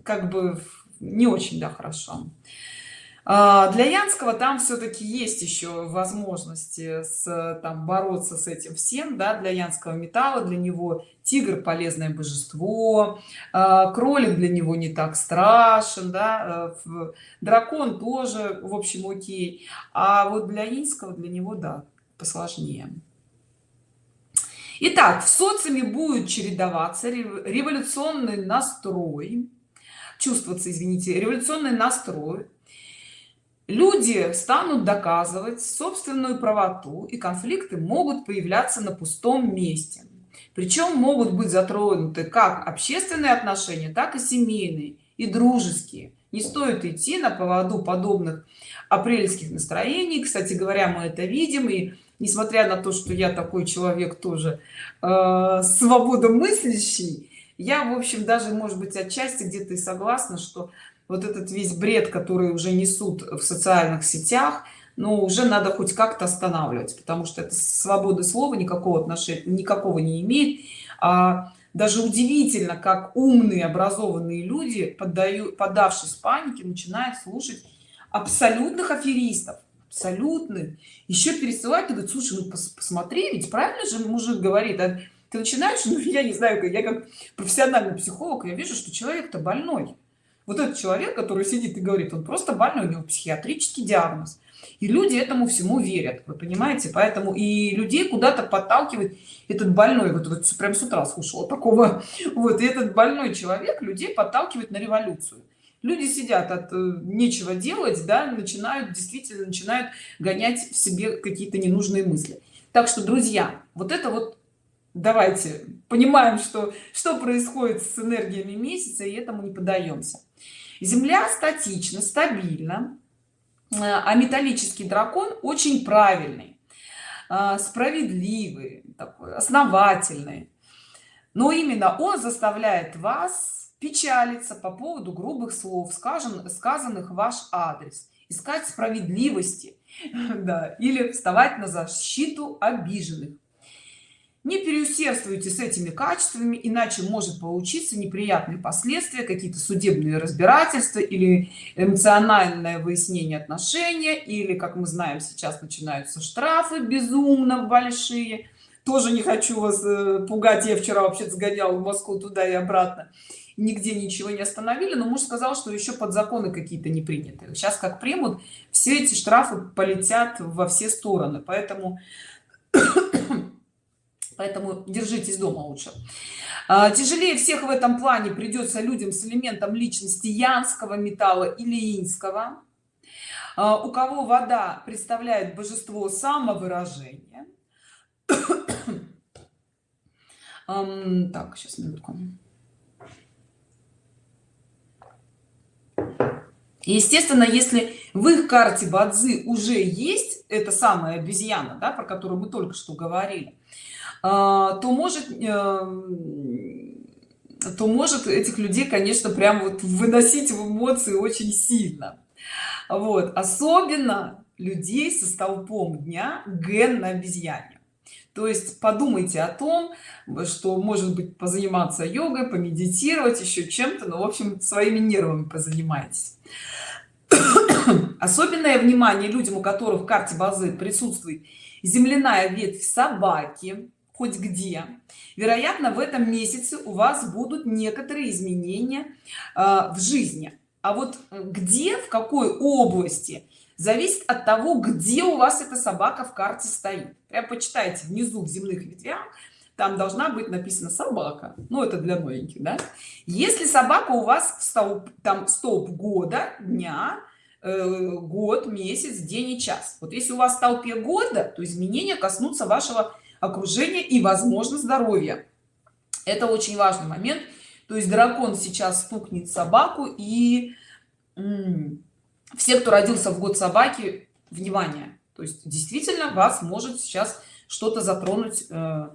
как бы не очень да хорошо для янского там все-таки есть еще возможности с там бороться с этим всем да для янского металла для него тигр полезное божество а, кролик для него не так страшен да э, дракон тоже в общем окей. А вот для инского для него да посложнее. Итак, в социуме будет чередоваться революционный настрой. Чувствоваться извините революционный настрой люди станут доказывать собственную правоту и конфликты могут появляться на пустом месте. Причем могут быть затронуты как общественные отношения так и семейные и дружеские. Не стоит идти на поводу подобных апрельских настроений. Кстати говоря мы это видим и несмотря на то что я такой человек тоже э, свободомыслящий я в общем даже может быть отчасти где-то и согласна что вот этот весь бред который уже несут в социальных сетях но уже надо хоть как-то останавливать потому что это свободы слова никакого отношения никакого не имеет. А даже удивительно как умные образованные люди поддают подавшись панике начинают слушать абсолютных аферистов абсолютных. Еще пересылать и говорит слушай ну пос посмотри ведь правильно же мужик говорит а ты начинаешь ну я не знаю я как профессиональный психолог я вижу что человек-то больной вот этот человек который сидит и говорит он просто больной у него психиатрический диагноз. И люди этому всему верят вы понимаете? Поэтому и людей куда-то подталкивает этот больной. Вот, вот прям с утра слушала такого. Вот и этот больной человек людей подталкивает на революцию. Люди сидят от э, нечего делать да начинают действительно начинают гонять в себе какие-то ненужные мысли. Так что друзья вот это вот давайте понимаем что что происходит с энергиями месяца и этому не подаемся земля статична стабильна э, а металлический дракон очень правильный э, справедливый такой основательный. Но именно он заставляет вас печалиться по поводу грубых слов скажем сказанных в ваш адрес. Искать справедливости [laughs] да, или вставать на защиту обиженных не переусердствуйте с этими качествами иначе может получиться неприятные последствия какие-то судебные разбирательства или эмоциональное выяснение отношения или как мы знаем сейчас начинаются штрафы безумно большие. Тоже не хочу вас э, пугать я вчера вообще сгонял в москву туда и обратно. Нигде ничего не остановили но муж сказал что еще под законы какие-то не приняты. Сейчас как примут все эти штрафы полетят во все стороны. Поэтому поэтому держитесь дома лучше. А, тяжелее всех в этом плане придется людям с элементом личности янского металла или инского. А, у кого вода представляет божество самовыражения. [coughs] Так сейчас минутку. Естественно если в их карте бадзи уже есть это самая обезьяна да, про которую мы только что говорили то может эм, то может этих людей конечно прям вот выносить в эмоции очень сильно. Вот. Особенно людей со столпом дня ген на обезьяне. То есть подумайте о том что может быть позаниматься йогой помедитировать еще чем-то но ну, в общем своими нервами позанимайтесь. Особенное внимание людям у которых в карте базы присутствует земляная ветвь собаки хоть где. Вероятно в этом месяце у вас будут некоторые изменения э, в жизни. А вот где в какой области зависит от того где у вас эта собака в карте стоит. Прям почитайте внизу в земных ветвях там должна быть написано собака ну это для новеньких да? Если собака у вас в столб там столб года дня э, год месяц день и час. Вот если у вас в столпе года то изменения коснутся вашего окружения и возможно здоровье это очень важный момент. То есть дракон сейчас стукнет собаку и все кто родился в год собаки внимание. То есть действительно вас может сейчас что-то затронуть э,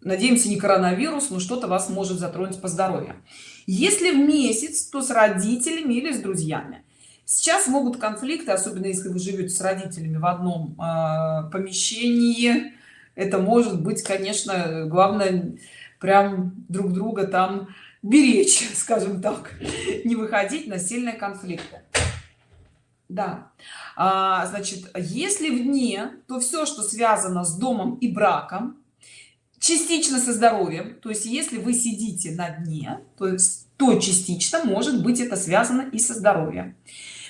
надеемся не коронавирус но что-то вас может затронуть по здоровью. Если в месяц то с родителями или с друзьями. Сейчас могут конфликты особенно если вы живете с родителями в одном э, помещении это может быть конечно главное прям друг друга там беречь [laughs] скажем так не выходить на сильные конфликты. Да. А, значит если вне то все что связано с домом и браком частично со здоровьем то есть если вы сидите на дне то есть то частично может быть это связано и со здоровьем.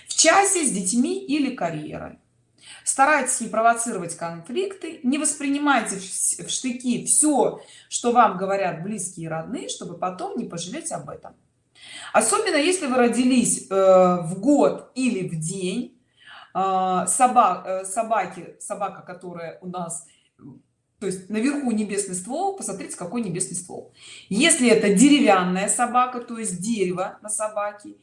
В часе с детьми или карьерой старайтесь не провоцировать конфликты не воспринимайте в штыки все что вам говорят близкие и родные чтобы потом не пожалеть об этом. Особенно если вы родились э, в год или в день э, собак э, собаки собака которая у нас то есть наверху небесный ствол посмотрите какой небесный ствол. Если это деревянная собака то есть дерево на собаке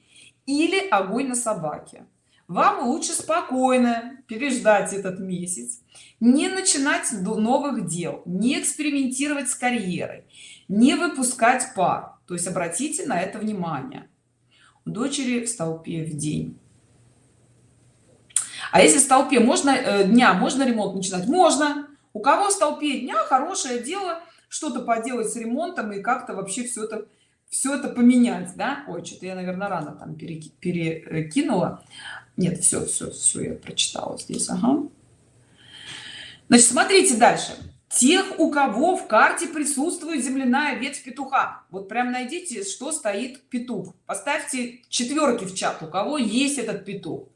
или огонь на собаке вам лучше спокойно переждать этот месяц не начинать новых дел не экспериментировать с карьерой не выпускать пар. То есть обратите на это внимание. У дочери в столпе в день. А если в столпе можно э, дня можно ремонт начинать? Можно. У кого в столпе дня хорошее дело что-то поделать с ремонтом и как-то вообще все это все это поменять да? Ой что-то я наверное рано там перекинула нет все все все я прочитала здесь ага. значит смотрите дальше. Тех у кого в карте присутствует земляная ветвь петуха. Вот прям найдите что стоит петух. Поставьте четверки в чат у кого есть этот петух.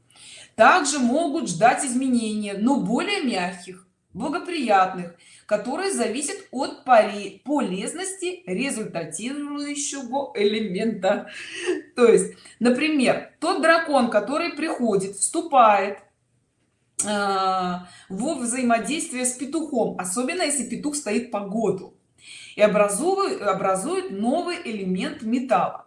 Также могут ждать изменения но более мягких благоприятных которые зависят от полезности результатирующего элемента. То есть например тот дракон который приходит вступает э, во взаимодействие с петухом особенно если петух стоит по году и образует образует новый элемент металла.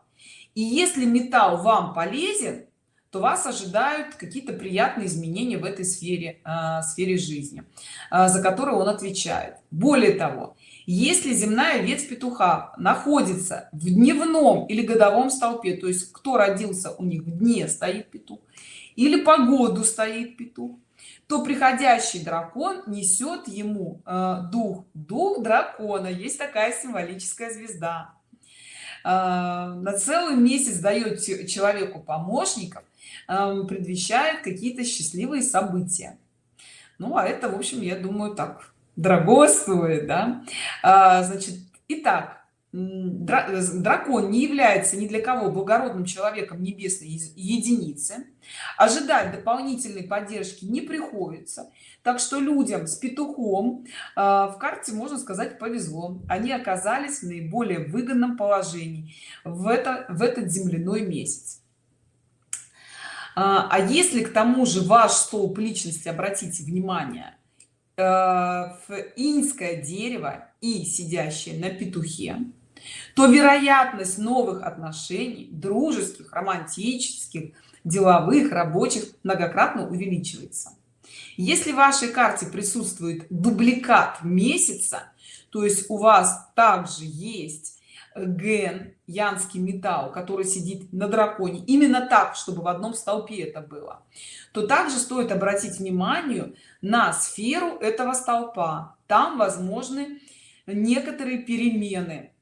И если металл вам полезен то вас ожидают какие-то приятные изменения в этой сфере э, сфере жизни э, за которую он отвечает. Более того если земная ветвь петуха находится в дневном или годовом столпе то есть кто родился у них в дне стоит петух или по году стоит петух то приходящий дракон несет ему э, дух. Дух дракона. Есть такая символическая звезда. На целый месяц дает человеку помощников предвещает какие-то счастливые события. Ну а это в общем я думаю так дорого стоит да. А, значит итак дракон не является ни для кого благородным человеком небесной единицы. Ожидать дополнительной поддержки не приходится. Так что людям с петухом э, в карте можно сказать повезло. Они оказались в наиболее выгодном положении в это в этот земляной месяц а, а если к тому же ваш столб личности обратите внимание э, в инское дерево и сидящее на петухе то вероятность новых отношений дружеских романтических деловых рабочих многократно увеличивается. Если в вашей карте присутствует дубликат месяца то есть у вас также есть ген янский металл который сидит на драконе. Именно так чтобы в одном столпе это было. То также стоит обратить внимание на сферу этого столпа. Там возможны некоторые перемены.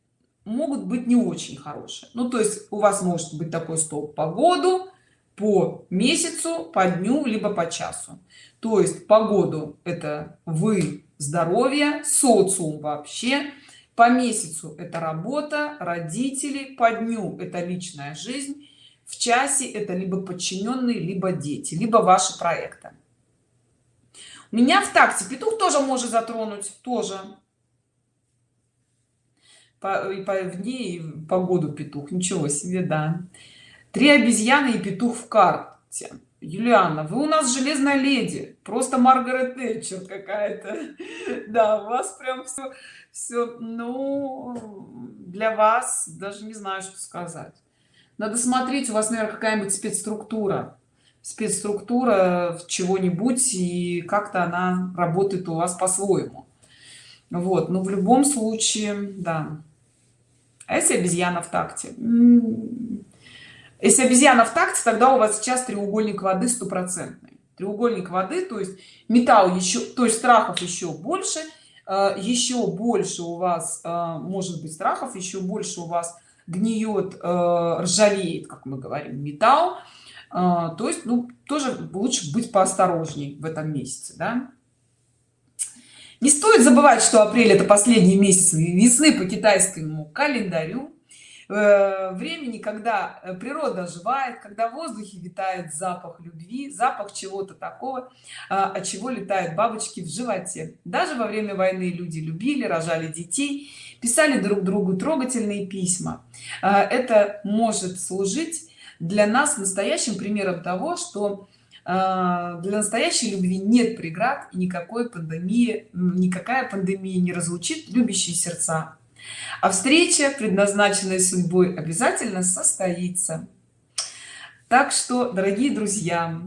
Могут быть не очень хорошие. Ну то есть у вас может быть такой столб по году по месяцу по дню либо по часу. То есть по году это вы здоровье социум вообще по месяцу это работа родители по дню это личная жизнь в часе это либо подчиненные либо дети либо ваши проекты. У меня в такте петух тоже может затронуть тоже. По, и по в дни и погоду петух. Ничего себе да. Три обезьяны и петух в карте Юлиана, вы у нас железная леди, просто Маргарет Тэтчер какая-то. [laughs] Да, у вас прям все, все, ну, для вас даже не знаю, что сказать. Надо смотреть, у вас, наверное, какая-нибудь спецструктура, спецструктура чего-нибудь, и как-то она работает у вас по-своему. Вот, но в любом случае, да. а если обезьяна в такте если обезьяна в такте тогда у вас сейчас треугольник воды стопроцентный. Треугольник воды то есть металл еще то есть страхов еще больше э, еще больше у вас э, может быть страхов еще больше у вас гниет э, ржавеет как мы говорим металл. То есть ну тоже лучше быть поосторожней в этом месяце да? не стоит забывать что апрель это последний месяц весны по китайскому календарю времени когда э, природа оживает когда в воздухе витает запах любви запах чего-то такого а, от чего летают бабочки в животе. Даже во время войны люди любили рожали детей писали друг другу трогательные письма. А, это может служить для нас настоящим примером того что а, для настоящей любви нет преград и никакой пандемии никакая пандемия не разлучит любящие сердца а встреча предназначенная судьбой обязательно состоится. Так что дорогие друзья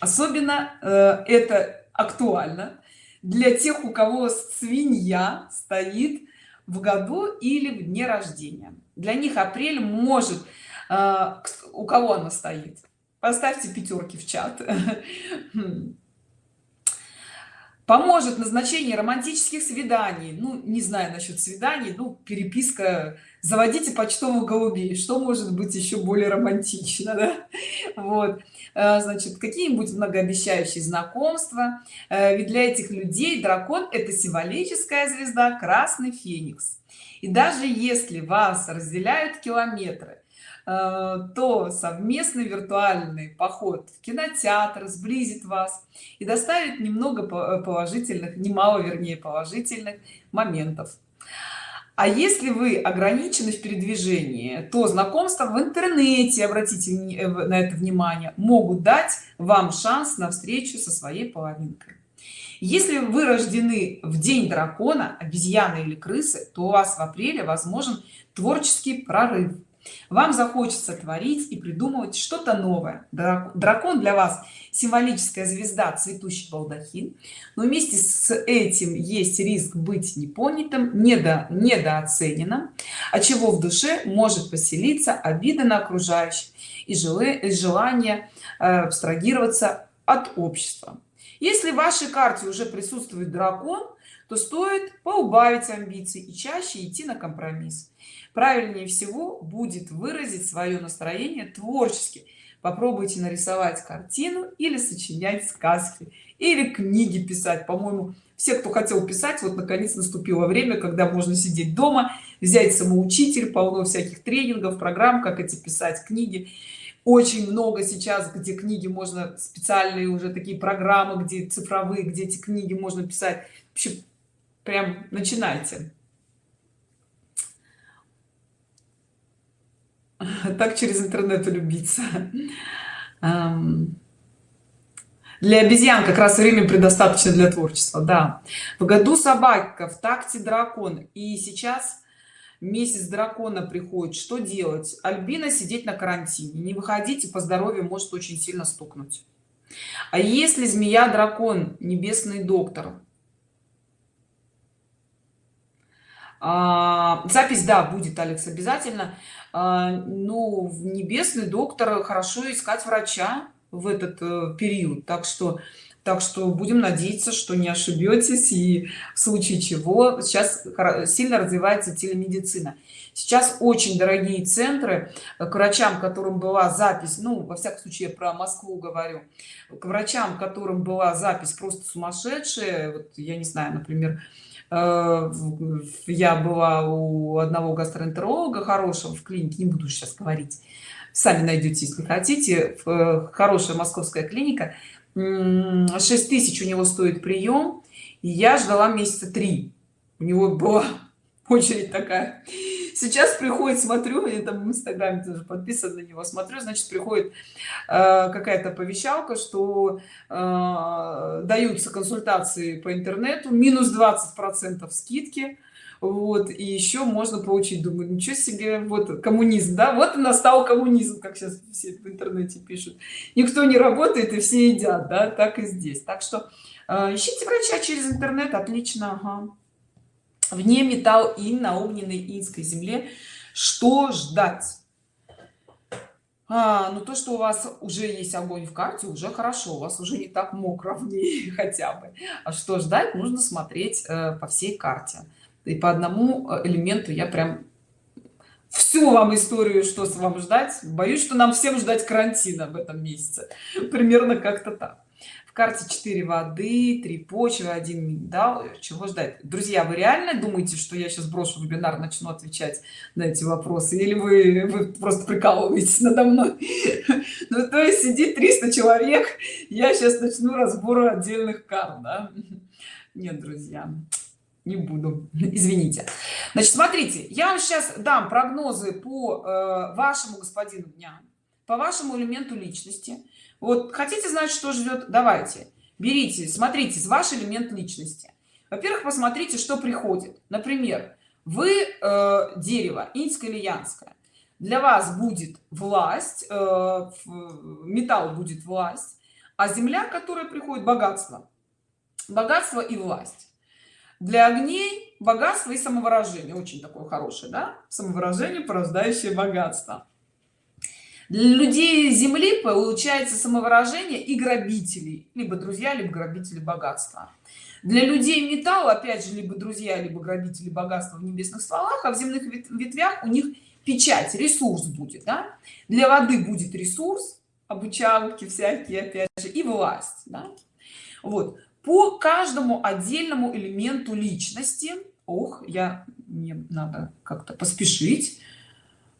особенно э, это актуально для тех у кого свинья стоит в году или в дне рождения. Для них апрель может э, у кого она стоит? Поставьте пятерки в чат [laughs] поможет назначение романтических свиданий. Ну не знаю насчет свиданий ну переписка заводите почтовых голубей. Что может быть еще более романтично [laughs] да? вот. Э, значит какие-нибудь многообещающие знакомства. Э, ведь для этих людей дракон это символическая звезда красный феникс. И даже если вас разделяют километры то совместный виртуальный поход в кинотеатр сблизит вас и доставит немного э, положительных немало вернее положительных моментов. А если вы ограничены в передвижении то знакомства в интернете обратите э, на это внимание могут дать вам шанс на встречу со своей половинкой. Если вы рождены в день дракона обезьяны или крысы то у вас в апреле возможен творческий прорыв вам захочется творить и придумывать что-то новое. Дракон для вас символическая звезда цветущий балдахин. Но вместе с этим есть риск быть непонятым недо недооцененным от чего в душе может поселиться обида на окружающих и желание э, абстрагироваться от общества. Если в вашей карте уже присутствует дракон то стоит поубавить амбиции и чаще идти на компромисс. Правильнее всего будет выразить свое настроение творчески. Попробуйте нарисовать картину или сочинять сказки или книги писать. По-моему все кто хотел писать вот наконец наступило время когда можно сидеть дома взять самоучитель полно всяких тренингов программ как эти писать книги. Очень много сейчас где книги можно специальные уже такие программы где цифровые где эти книги можно писать. Вообще прям начинайте. Так через интернет влюбиться для обезьян как раз время предостаточно для творчества да. В году собака в такте дракон. И сейчас месяц дракона приходит. Что делать? Альбина сидеть на карантине. Не выходите по здоровью может очень сильно стукнуть. А если змея дракон небесный доктор а, запись да будет алекс обязательно. А, ну в небесный доктор хорошо искать врача в этот э, период. Так что так что будем надеяться что не ошибетесь и в случае чего сейчас сильно развивается телемедицина. Сейчас очень дорогие центры. К врачам которым была запись ну во всяком случае я про москву говорю к врачам которым была запись просто сумасшедшая вот я не знаю например я была у одного гастроэнтеролога хорошего в клинике не буду сейчас говорить сами найдете если хотите э, хорошая московская клиника. 6 тысяч у него стоит прием и я ждала месяца три. У него была [laughs] очередь такая сейчас приходит смотрю я там в инстаграме тоже подписан на него смотрю значит приходит э, какая-то повещалка что э, даются консультации по интернету минус 20 процентов скидки вот и еще можно получить. Думаю ничего себе вот коммунизм да вот и настал коммунизм как сейчас все в интернете пишут. Никто не работает и все едят да так и здесь так что э, ищите врача через интернет отлично ага вне металл и на огненной инской земле. Что ждать? А, ну то что у вас уже есть огонь в карте уже хорошо у вас уже не так мокро в ней [laughs] хотя бы. А что ждать нужно смотреть э, по всей карте. И по одному э, элементу я прям всю вам историю что с вам ждать. Боюсь что нам всем ждать карантина в этом месяце. Примерно как-то так карте 4 воды 3 почвы 1 миндал чего ждать? Друзья вы реально думаете что я сейчас брошу вебинар начну отвечать на эти вопросы? Или вы, вы просто прикалываетесь надо мной? [laughs] Ну то есть сидит 300 человек я сейчас начну разбор отдельных карт да? [laughs] нет друзья не буду. [laughs] Извините. Значит смотрите я вам сейчас дам прогнозы по э, вашему господину дня по вашему элементу личности вот хотите знать что ждет? Давайте. Берите смотрите ваш элемент личности. Во-первых посмотрите что приходит. Например вы э, дерево инское или янское. Для вас будет власть э, металл будет власть а земля которая приходит богатство. Богатство и власть. Для огней богатство и самовыражение. Очень такое хорошее да? самовыражение порождающее богатство для людей земли получается самовыражение и грабителей либо друзья либо грабители богатства для людей металл опять же либо друзья либо грабители богатства в небесных стволах а в земных ветвях у них печать ресурс будет да? для воды будет ресурс обучалки всякие опять же и власть да? вот по каждому отдельному элементу личности ох я мне надо как-то поспешить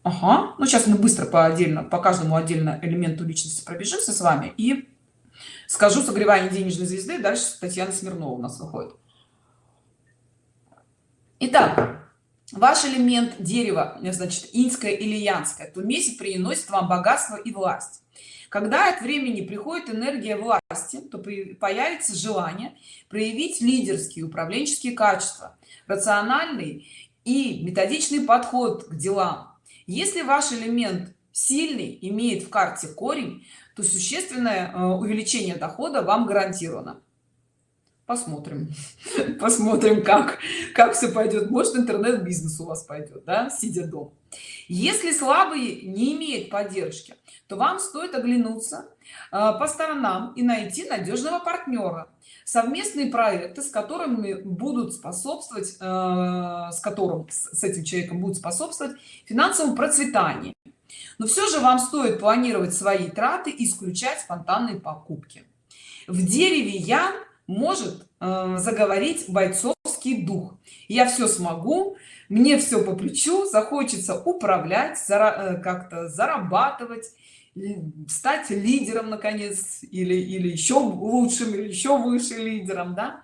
Ага. Ну, сейчас мы быстро по отдельно, по каждому отдельно элементу личности пробежимся с вами и скажу согревание денежной звезды. Дальше Татьяна Смирнова у нас выходит. Итак, ваш элемент дерева, значит, инское или янское, то месяц приносит вам богатство и власть. Когда от времени приходит энергия власти, то появится желание проявить лидерские управленческие качества, рациональный и методичный подход к делам, если ваш элемент сильный имеет в карте корень то существенное э, увеличение дохода вам гарантировано. Посмотрим. [laughs] Посмотрим как как все пойдет может интернет-бизнес у вас пойдет да сидя дома. Если слабые не имеет поддержки то вам стоит оглянуться по сторонам и найти надежного партнера. Совместные проекты с которыми будут способствовать э, с которым с этим человеком будет способствовать финансовому процветанию. Но все же вам стоит планировать свои траты исключать спонтанные покупки. В дереве я может э, заговорить бойцовский дух. Я все смогу мне все по плечу захочется управлять э, как-то зарабатывать стать лидером наконец или или еще лучшим или еще выше лидером да?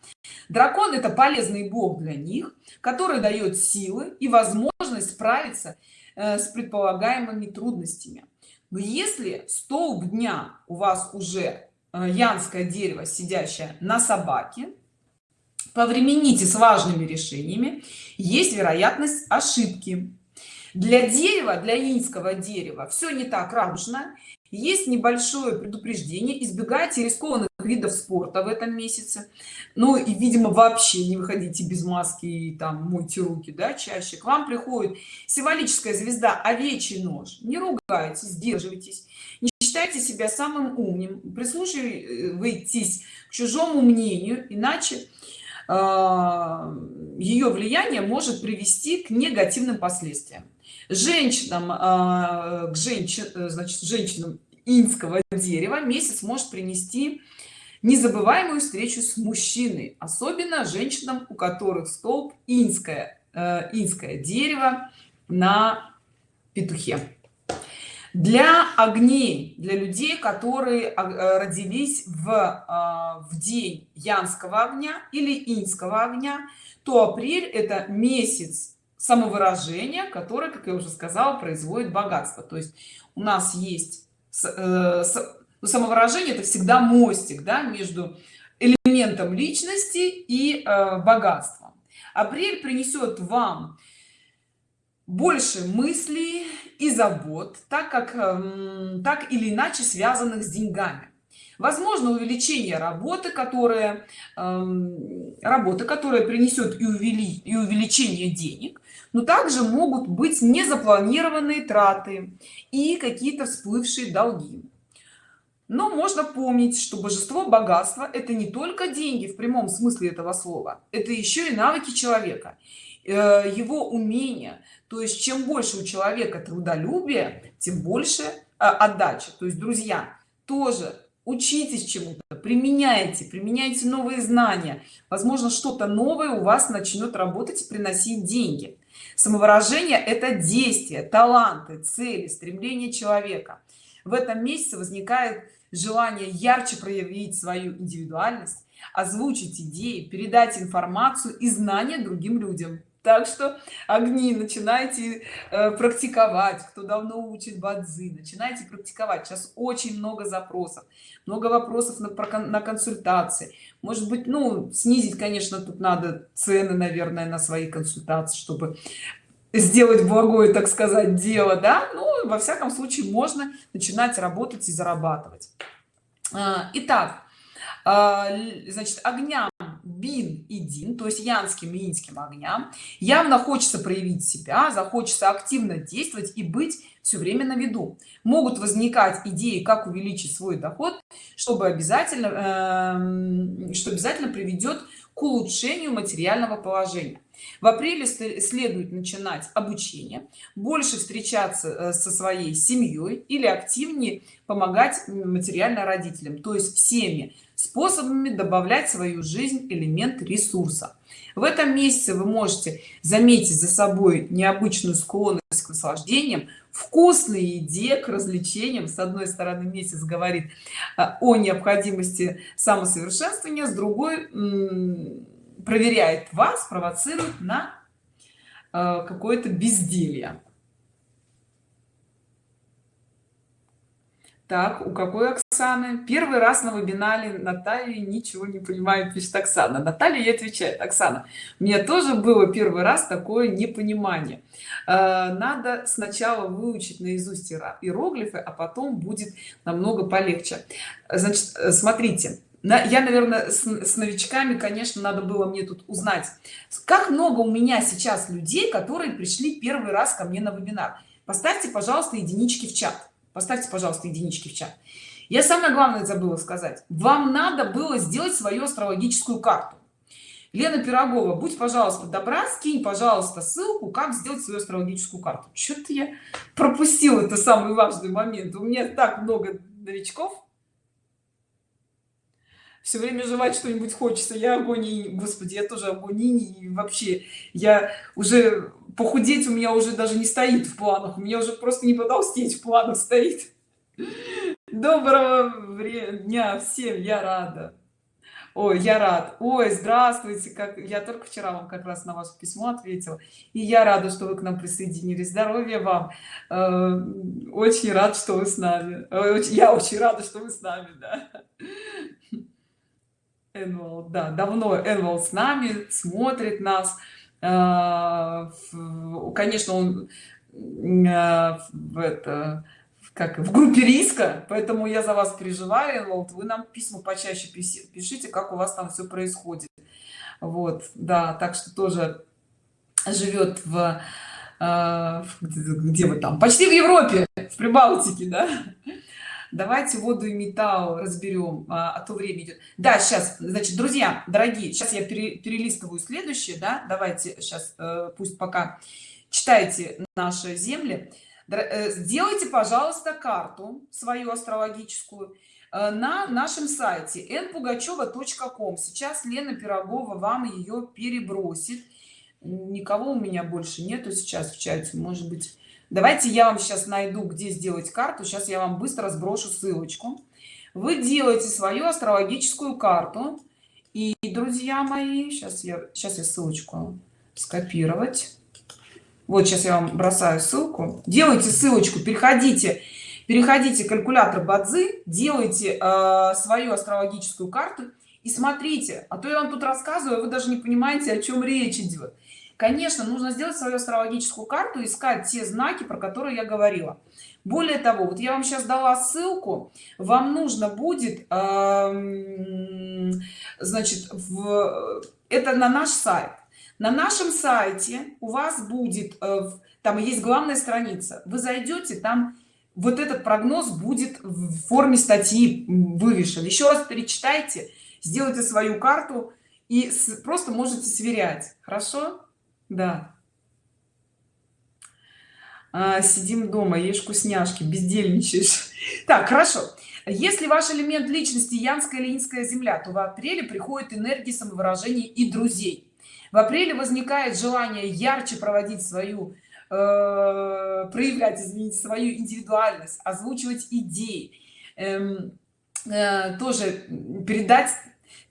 дракон это полезный бог для них который дает силы и возможность справиться э, с предполагаемыми трудностями но если столб дня у вас уже э, янское дерево сидящее на собаке повремените с важными решениями есть вероятность ошибки для дерева для инского дерева все не так радужно. Есть небольшое предупреждение. Избегайте рискованных видов спорта в этом месяце. Ну и видимо вообще не выходите без маски и там мойте руки да чаще. К вам приходит символическая звезда овечий нож. Не ругайтесь сдерживайтесь. Не считайте себя самым умным. Прислушивайтесь к чужому мнению иначе а, ее влияние может привести к негативным последствиям женщинам а, к женщин значит женщинам инского дерева месяц может принести незабываемую встречу с мужчиной особенно женщинам у которых столб инское э, инское дерево на петухе. Для огней для людей которые э, родились в э, в день янского огня или инского огня то апрель это месяц самовыражения который как я уже сказала производит богатство. То есть у нас есть э, ну, самовыражение это всегда мостик да, между элементом личности и богатством. Апрель принесет вам больше мыслей и забот так как эм, так или иначе связанных с деньгами. Возможно увеличение работы которая эм, работа которая принесет и, увели, и увеличение денег но также могут быть незапланированные траты и какие-то всплывшие долги. Но можно помнить что божество богатства это не только деньги в прямом смысле этого слова это еще и навыки человека э, его умения. То есть чем больше у человека трудолюбия тем больше э, отдача то есть друзья тоже учитесь чему-то применяйте применяйте новые знания. Возможно что-то новое у вас начнет работать и приносить деньги самовыражение это действие таланты цели стремление человека. В этом месяце возникает желание ярче проявить свою индивидуальность озвучить идеи передать информацию и знания другим людям так что огни начинайте э, практиковать кто давно учит бадзи начинайте практиковать. Сейчас очень много запросов. Много вопросов на, на консультации. Может быть ну снизить конечно тут надо цены наверное на свои консультации чтобы сделать благое так сказать дело да? Ну во всяком случае можно начинать работать и зарабатывать. А, итак а, значит огням бин и дин то есть янским и инским огням. Явно хочется проявить себя захочется активно действовать и быть все время на виду. Могут возникать идеи как увеличить свой доход чтобы обязательно э, что обязательно приведет к улучшению материального положения в апреле следует начинать обучение больше встречаться э, со своей семьей или активнее помогать материально родителям то есть всеми способами добавлять в свою жизнь элемент ресурса. В этом месяце вы можете заметить за собой необычную склонность к наслаждениям вкусной еде к развлечениям. С одной стороны месяц говорит э, о необходимости самосовершенствования с другой проверяет вас провоцирует на э, какое-то безделье. Так у какой оксаны? Первый раз на вебинаре натальи ничего не понимаю пишет оксана. Наталья и отвечает оксана у меня тоже было первый раз такое непонимание. Э, надо сначала выучить наизусть иероглифы а потом будет намного полегче. Значит э, смотрите я наверное с, с новичками конечно надо было мне тут узнать как много у меня сейчас людей которые пришли первый раз ко мне на вебинар. Поставьте пожалуйста единички в чат. Поставьте пожалуйста единички в чат. Я самое главное забыла сказать. Вам надо было сделать свою астрологическую карту. Лена пирогова будь пожалуйста добра скинь пожалуйста ссылку как сделать свою астрологическую карту. Что-то я пропустил это самый важный момент. У меня так много новичков все время жевать что-нибудь хочется. Я агонии господи я тоже агонии и вообще я уже похудеть у меня уже даже не стоит в планах. У меня уже просто не потолстеть в планах стоит. Доброго дня всем я рада. Ой я рад. Ой здравствуйте как я только вчера вам как раз на ваше письмо ответила. И я рада что вы к нам присоединились. Здоровья вам. Э, очень рад что вы с нами. Я очень рада что вы с нами да Энвол, да, давно Энвол с нами, смотрит нас. А, конечно, он а, в это как в группе риска поэтому я за вас переживаю Энвол, вы нам письма почаще пишите как у вас там все происходит. Вот да так что тоже живет в, а, где вы там? Почти в европе в прибалтике да давайте воду и металл разберем а, а то время идет. Да сейчас значит друзья дорогие сейчас я пере, перелистываю следующее да давайте сейчас э, пусть пока читайте наши земли. Э, сделайте пожалуйста карту свою астрологическую э, на нашем сайте npugacheva.com сейчас лена пирогова вам ее перебросит. Никого у меня больше нету сейчас в чате. Может быть давайте я вам сейчас найду где сделать карту. Сейчас я вам быстро сброшу ссылочку. Вы делаете свою астрологическую карту. И друзья мои сейчас я сейчас я ссылочку скопировать. Вот сейчас я вам бросаю ссылку. Делайте ссылочку переходите переходите калькулятор бадзи делайте э, свою астрологическую карту и смотрите. А то я вам тут рассказываю вы даже не понимаете о чем речь идет конечно нужно сделать свою астрологическую карту искать те знаки про которые я говорила. Более того вот я вам сейчас дала ссылку. Вам нужно будет э, значит в это на наш сайт. На нашем сайте у вас будет э, там есть главная страница. Вы зайдете там вот этот прогноз будет в форме статьи вывешен. Еще раз перечитайте сделайте свою карту и просто можете сверять. Хорошо да. А, сидим дома ешь вкусняшки бездельничаешь. [laughs] Так хорошо. Если ваш элемент личности янская ленинская земля то в апреле приходит энергии самовыражения и друзей. В апреле возникает желание ярче проводить свою э, проявлять извините свою индивидуальность озвучивать идеи эм, э, тоже передать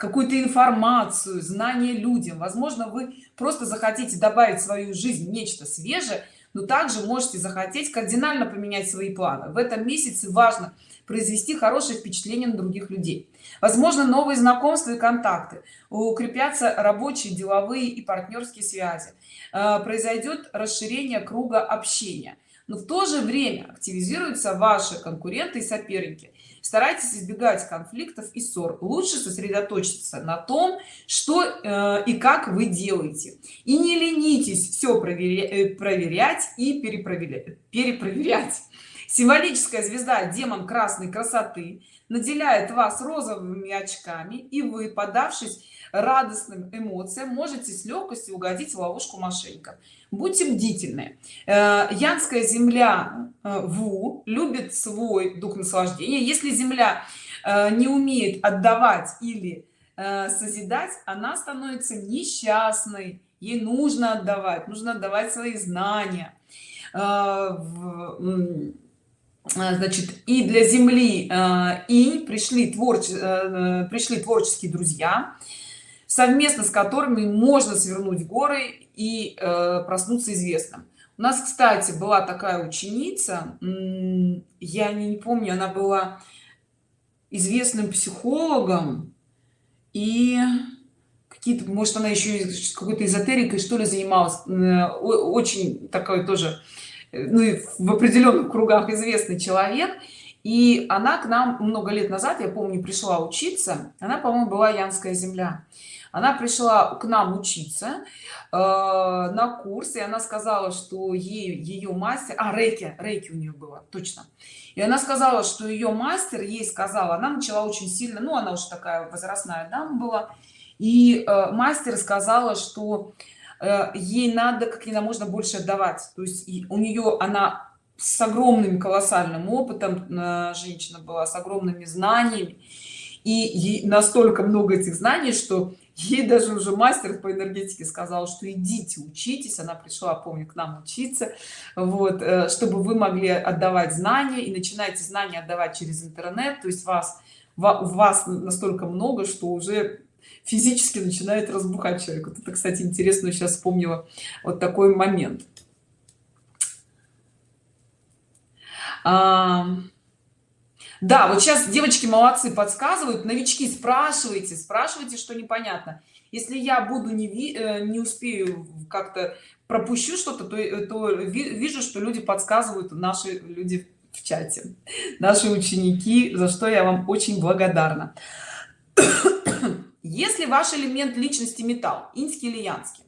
какую-то информацию знания людям. Возможно вы просто захотите добавить в свою жизнь нечто свежее но также можете захотеть кардинально поменять свои планы. В этом месяце важно произвести хорошее впечатление на других людей. Возможно новые знакомства и контакты. Укрепятся рабочие деловые и партнерские связи. Э, произойдет расширение круга общения. Но в то же время активизируются ваши конкуренты и соперники старайтесь избегать конфликтов и ссор. Лучше сосредоточиться на том что э, и как вы делаете. И не ленитесь все проверять, э, проверять и перепроверять перепроверять. Символическая звезда демон красной красоты наделяет вас розовыми очками и вы подавшись радостным эмоциям можете с легкостью угодить в ловушку мошенников. Будьте бдительны. Э, янская земля э, ву любит свой дух наслаждения. Если земля э, не умеет отдавать или созидать она становится несчастной. Ей нужно отдавать нужно отдавать свои знания. Значит и для земли и пришли творче пришли творческие друзья совместно с которыми можно свернуть горы и э, проснуться известным. У нас кстати была такая ученица я не, помню она была известным психологом и какие-то может она еще какой-то эзотерикой что ли занималась э, очень такой тоже ну, в определенных кругах известный человек. И она к нам много лет назад я помню пришла учиться она по-моему была янская земля она пришла к нам учиться э, на курс и она сказала что ей ее мастер а рейки рейки у нее было точно. И она сказала что ее мастер ей сказала она начала очень сильно ну она уже такая возрастная дама была и э, мастер сказала что Э, ей надо как нельзя можно больше отдавать. То есть у нее она с огромным колоссальным опытом э, женщина была с огромными знаниями. И настолько много этих знаний что ей даже уже мастер по энергетике сказал что идите учитесь она пришла помню к нам учиться вот э, чтобы вы могли отдавать знания и начинаете знания отдавать через интернет. То есть вас вас настолько много что уже физически начинает разбухать человек. Вот это кстати интересно сейчас вспомнила вот такой момент. А, да вот сейчас девочки молодцы подсказывают. Новички спрашивайте спрашивайте что непонятно. Если я буду не ви, э, не успею как-то пропущу что-то то, э, то вижу что люди подсказывают наши люди в чате. Наши ученики за что я вам очень благодарна. [coughs] Если ваш элемент личности металл инский или янский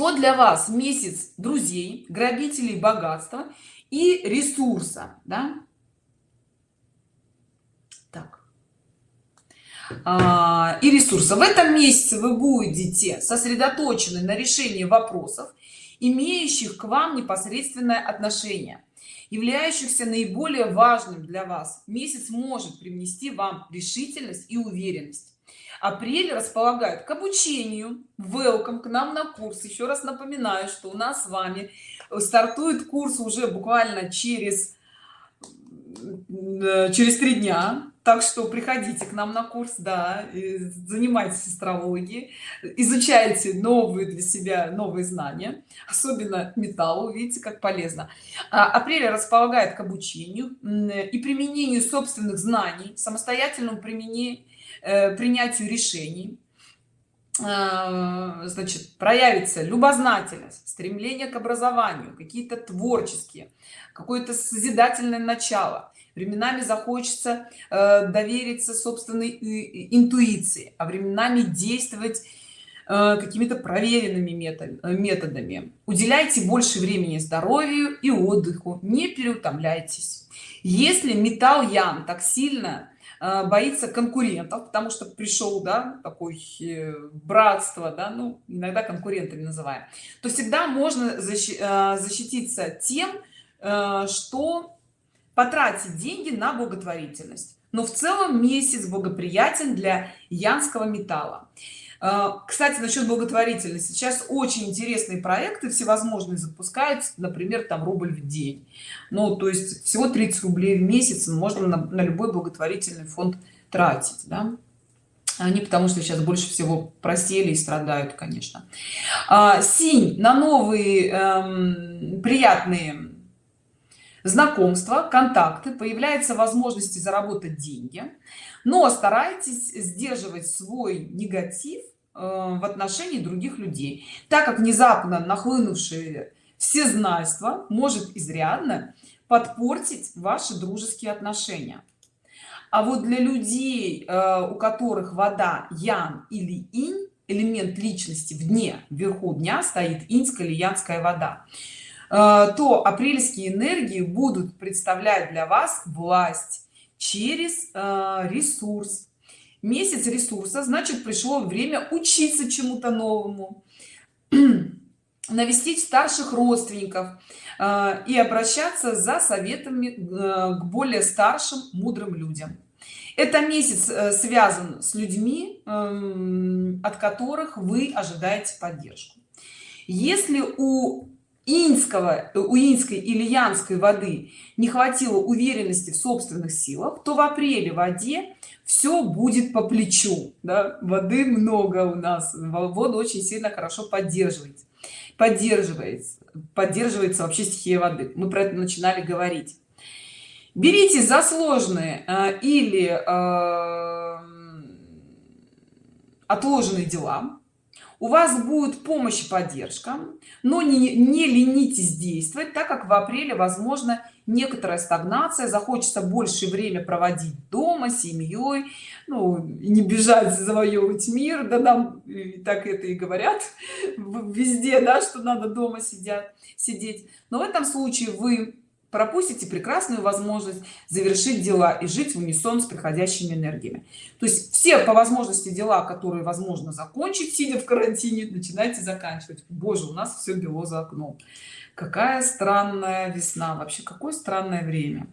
то для вас месяц друзей грабителей богатства и ресурса да? так. А, и ресурса. В этом месяце вы будете сосредоточены на решении вопросов имеющих к вам непосредственное отношение являющихся наиболее важным для вас. Месяц может привнести вам решительность и уверенность. Апрель располагает к обучению welcome к нам на курс. Еще раз напоминаю что у нас с вами стартует курс уже буквально через Э, через три дня. Так что приходите к нам на курс да занимайтесь астрологией изучайте новые для себя новые знания особенно металлу видите как полезно. А, апрель располагает к обучению и применению собственных знаний самостоятельному применению э, принятию решений значит проявится любознательность стремление к образованию какие-то творческие какое-то созидательное начало. Временами захочется э, довериться собственной э, интуиции а временами действовать э, какими-то проверенными метод, методами. Уделяйте больше времени здоровью и отдыху не переутомляйтесь. Если металл ян так сильно э, боится конкурентов потому что пришел да такой э, братство да ну иногда конкурентами называем. То всегда можно э, защититься тем что потратить деньги на благотворительность. Но в целом месяц благоприятен для янского металла кстати насчет благотворительности. Сейчас очень интересные проекты всевозможные запускаются например там рубль в день. Ну то есть всего 30 рублей в месяц можно на, на любой благотворительный фонд тратить да? они потому что сейчас больше всего просели и страдают конечно. А, синь на новые эм, приятные знакомства контакты появляется возможности заработать деньги. Но старайтесь сдерживать свой негатив в отношении других людей. Так как внезапно нахлынувшие всезнайство может изрядно подпортить ваши дружеские отношения. А вот для людей э, у которых вода ян или инь элемент личности в дне вверху дня стоит инская или янская вода э, то апрельские энергии будут представлять для вас власть через э, ресурс месяц ресурса значит пришло время учиться чему-то новому [clears throat] навестить старших родственников э, и обращаться за советами э, к более старшим мудрым людям. Это месяц связан с людьми эм, от которых вы ожидаете поддержку. Если у инского у инской или янской воды не хватило уверенности в собственных силах то в апреле в воде все будет по плечу да? воды много у нас воду очень сильно хорошо поддерживает поддерживается поддерживается вообще стихия воды мы про это начинали говорить берите за сложные э, или э, отложенные дела у вас будет помощь и поддержка но не, не ленитесь действовать так как в апреле возможно некоторая стагнация. Захочется больше время проводить дома семьей ну не бежать завоевывать мир да нам так это и говорят везде да что надо дома сидят сидеть. Но в этом случае вы пропустите прекрасную возможность завершить дела и жить в унисон с приходящими энергиями. То есть все по возможности дела которые возможно закончить сидя в карантине начинайте заканчивать. Боже у нас все бело за окном. Какая странная весна. Вообще какое странное время.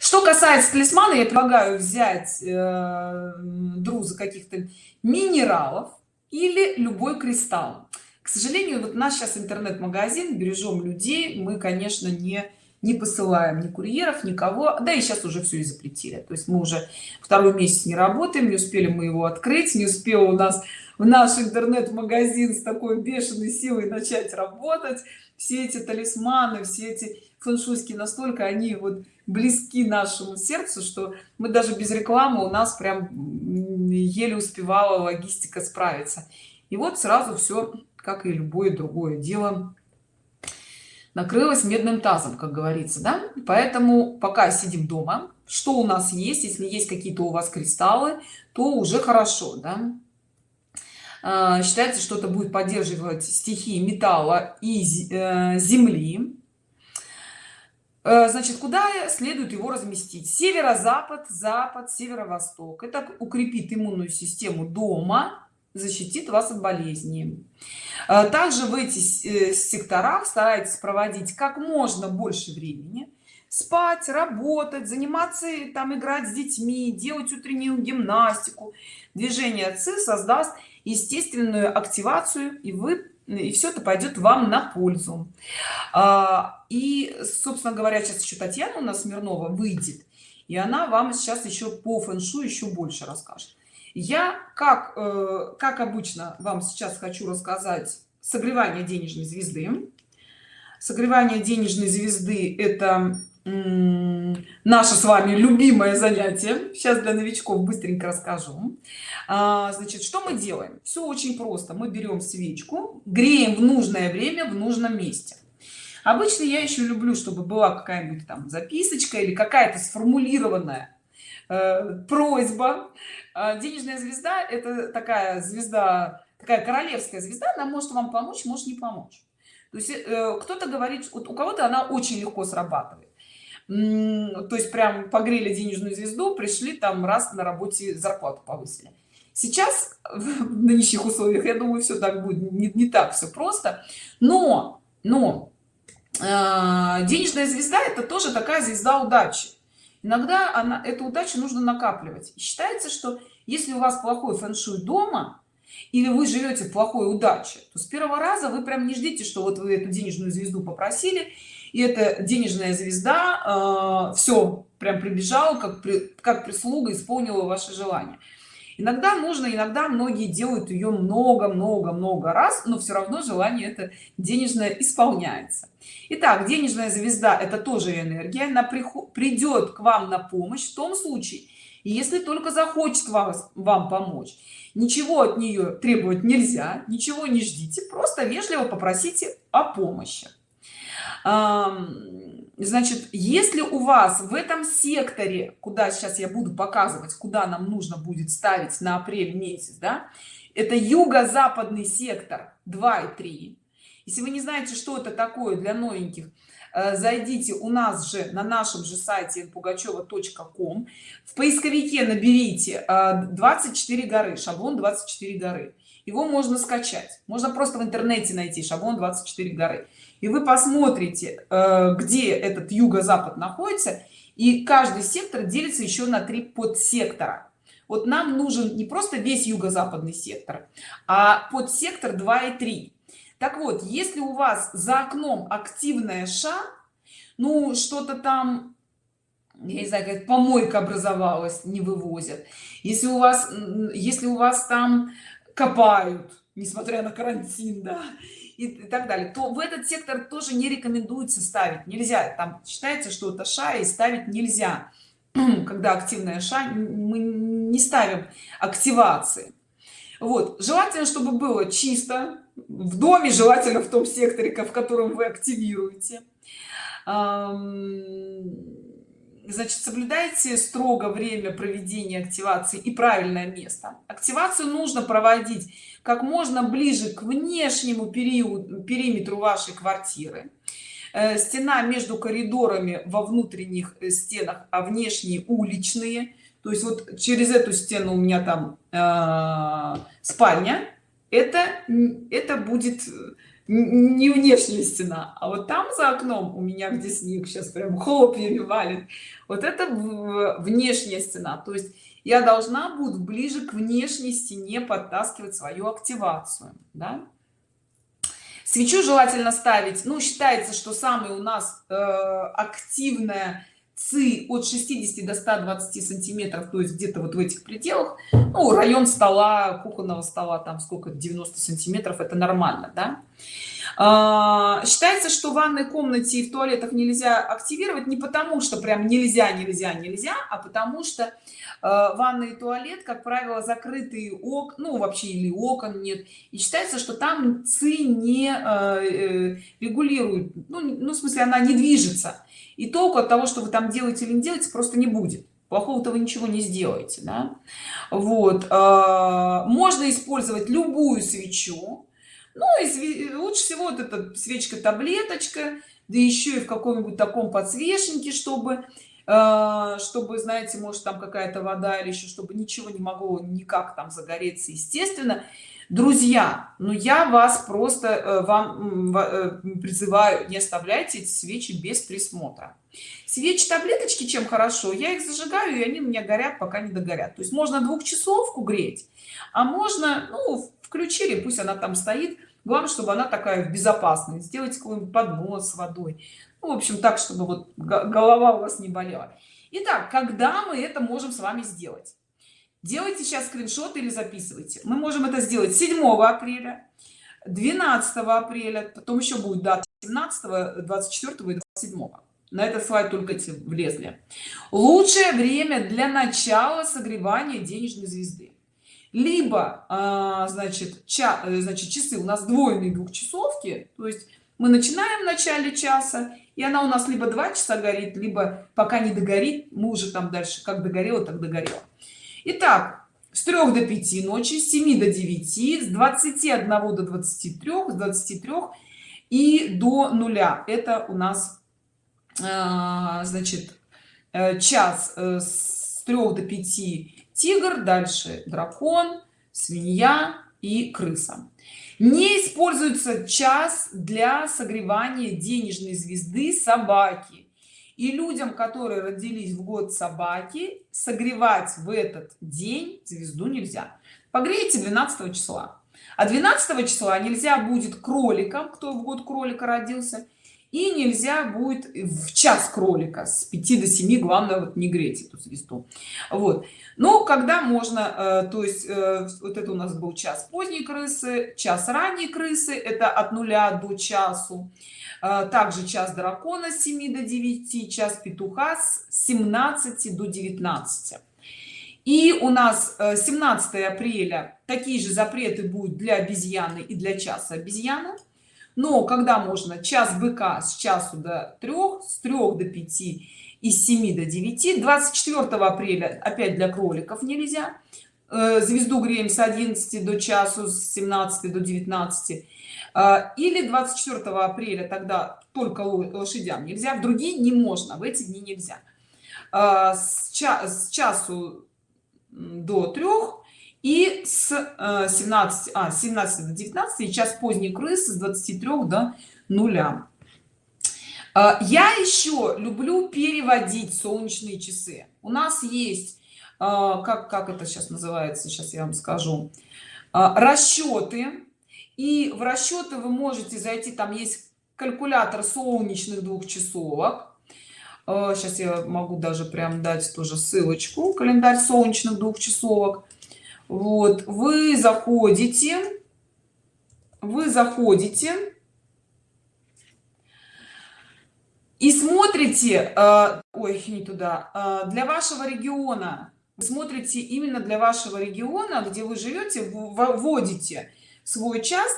Что касается талисмана я предлагаю взять э, друза каких-то минералов или любой кристалл к сожалению вот наш сейчас интернет-магазин бережем людей мы конечно не не посылаем ни курьеров никого да и сейчас уже все и запретили. То есть мы уже второй месяц не работаем не успели мы его открыть не успел у нас в наш интернет-магазин с такой бешеной силой начать работать. Все эти талисманы все эти фэншуйские настолько они вот близки нашему сердцу что мы даже без рекламы у нас прям еле успевала логистика справиться. И вот сразу все как и любое другое дело накрылось медным тазом как говорится да? Поэтому пока сидим дома что у нас есть если есть какие-то у вас кристаллы то уже хорошо да? А, считается что это будет поддерживать стихии металла и э, земли. Э, значит куда следует его разместить? Северо-запад запад северо-восток. Это укрепит иммунную систему дома защитит вас от болезней э, также в эти э, секторах старайтесь проводить как можно больше времени. Спать работать заниматься там играть с детьми делать утреннюю гимнастику. Движение ци создаст естественную активацию и вы и все это пойдет вам на пользу. А, и собственно говоря сейчас еще татьяна у нас смирнова выйдет и она вам сейчас еще по фэншу еще больше расскажет я как э, как обычно вам сейчас хочу рассказать согревание денежной звезды. Согревание денежной звезды это наше с вами любимое занятие. Сейчас для новичков быстренько расскажу. А, значит что мы делаем? Все очень просто. Мы берем свечку греем в нужное время в нужном месте. Обычно я еще люблю чтобы была какая-нибудь там записочка или какая-то сформулированная э, просьба денежная звезда это такая звезда такая королевская звезда она может вам помочь может не помочь. То есть э, кто-то говорит вот у кого-то она очень легко срабатывает. То есть прям погрели денежную звезду пришли там раз на работе зарплату повысили. Сейчас [laughs] в нынешних условиях я думаю все так будет не, не так все просто. Но но э, денежная звезда это тоже такая звезда удачи. Иногда она эту удачу нужно накапливать. Считается что если у вас плохой фэн-шуй дома или вы живете в плохой удаче то с первого раза вы прям не ждите что вот вы эту денежную звезду попросили и эта денежная звезда э, все прям прибежала как при, как прислуга исполнила ваше желание иногда нужно иногда многие делают ее много много много раз но все равно желание это денежное исполняется. Итак, денежная звезда это тоже энергия. Она придет к вам на помощь в том случае если только захочет вас вам помочь ничего от нее требовать нельзя ничего не ждите просто вежливо попросите о помощи. Значит если у вас в этом секторе куда сейчас я буду показывать куда нам нужно будет ставить на апрель месяц да это юго-западный сектор 2 и 3 если вы не знаете что это такое для новеньких зайдите у нас же на нашем же сайте пугачева.ком в поисковике наберите 24 э, горы шаблон 24 горы. Его можно скачать. Можно просто в интернете найти шаблон 24 горы. И вы посмотрите э, где этот юго-запад находится и каждый сектор делится еще на три подсектора. Вот нам нужен не просто весь юго-западный сектор а подсектор 2 и 3 так вот если у вас за окном активная ша ну что-то там я не знаю как помойка образовалась не вывозят. Если у вас если у вас там копают несмотря на карантин да и так далее то в этот сектор тоже не рекомендуется ставить. Нельзя. Там считается что это ша и ставить нельзя. [clears throat] Когда активная ша мы не ставим активации. Вот. Желательно чтобы было чисто в доме желательно в том секторе в котором вы активируете. Значит соблюдайте строго время проведения активации и правильное место. Активацию нужно проводить как можно ближе к внешнему периоду периметру вашей квартиры. Э, стена между коридорами во внутренних э, стенах а внешние уличные. То есть вот через эту стену у меня там э, спальня это это будет не внешняя стена а вот там за окном у меня где снег сейчас прям хлопьями валит вот это внешняя стена то есть я должна буду ближе к внешней стене подтаскивать свою активацию да? свечу желательно ставить ну считается что самый у нас э, активная ци от 60 до 120 сантиметров то есть где-то вот в этих пределах. Ну, район стола кухонного стола там сколько 90 сантиметров это нормально да. А, считается что в ванной комнате и в туалетах нельзя активировать не потому что прям нельзя нельзя нельзя а потому что э, ванный и туалет как правило закрытые ок ну вообще или окон нет. И считается что там ци не э, э, регулирует ну, ну в смысле она не движется и толку от того что вы там делаете или не делаете просто не будет плохого-то вы ничего не сделаете да? вот а, можно использовать любую свечу ну и лучше всего вот эта свечка таблеточка да еще и в каком-нибудь таком подсвечнике чтобы чтобы знаете может там какая-то вода или еще чтобы ничего не могло никак там загореться естественно. Друзья ну я вас просто э, вам э, призываю не оставляйте эти свечи без присмотра. Свечи таблеточки чем хорошо? Я их зажигаю и они у меня горят пока не догорят. То есть можно двухчасовку греть а можно ну включили пусть она там стоит. Главное чтобы она такая в безопасной. Сделать какой-нибудь поднос с водой в общем так чтобы вот голова у вас не болела. Итак, когда мы это можем с вами сделать? Делайте сейчас скриншот или записывайте. Мы можем это сделать 7 апреля 12 апреля потом еще будет дата 17 24 и 27 на этот слайд только влезли. Лучшее время для начала согревания денежной звезды. Либо а, значит ча, э, значит часы. У нас двойные двухчасовки то есть мы начинаем в начале часа и она у нас либо два часа горит либо пока не догорит мы уже там дальше как догорело так догорело. Итак, с 3 до 5 ночи с 7 до 9 с 21 до 23 с 23 и до нуля. Это у нас а, значит э, час э, с 3 до 5 тигр дальше дракон свинья и крыса не используется час для согревания денежной звезды собаки. И людям которые родились в год собаки согревать в этот день звезду нельзя. Погрейте 12 числа. А 12 числа нельзя будет кроликам кто в год кролика родился и нельзя будет в час кролика с 5 до 7 главное вот не греть эту звезду. Вот. Но когда можно э, то есть э, вот это у нас был час поздней крысы час ранней крысы это от нуля до часу. Э, также час дракона с 7 до 9 час петуха с 17 до 19 и у нас 17 апреля такие же запреты будут для обезьяны и для часа обезьяны но когда можно? Час быка с часу до 3 с 3 до 5 и с 7 до 9 24 апреля опять для кроликов нельзя. Э, звезду греем с 11 до часу с 17 до 19 э, или 24 апреля тогда только лошадям нельзя в другие не можно в эти дни нельзя. Э, с, ча с часу до 3 и с 17 а 17 до 19 и час поздней крысы с 23 до нуля. А, я еще люблю переводить солнечные часы. У нас есть а, как как это сейчас называется сейчас я вам скажу. Расчеты. И в расчеты вы можете зайти там есть калькулятор солнечных двухчасовок. Сейчас я могу даже прям дать тоже ссылочку календарь солнечных двухчасовок вот вы заходите вы заходите и смотрите э, ой не туда э, для вашего региона. Вы смотрите именно для вашего региона где вы живете вводите свой час.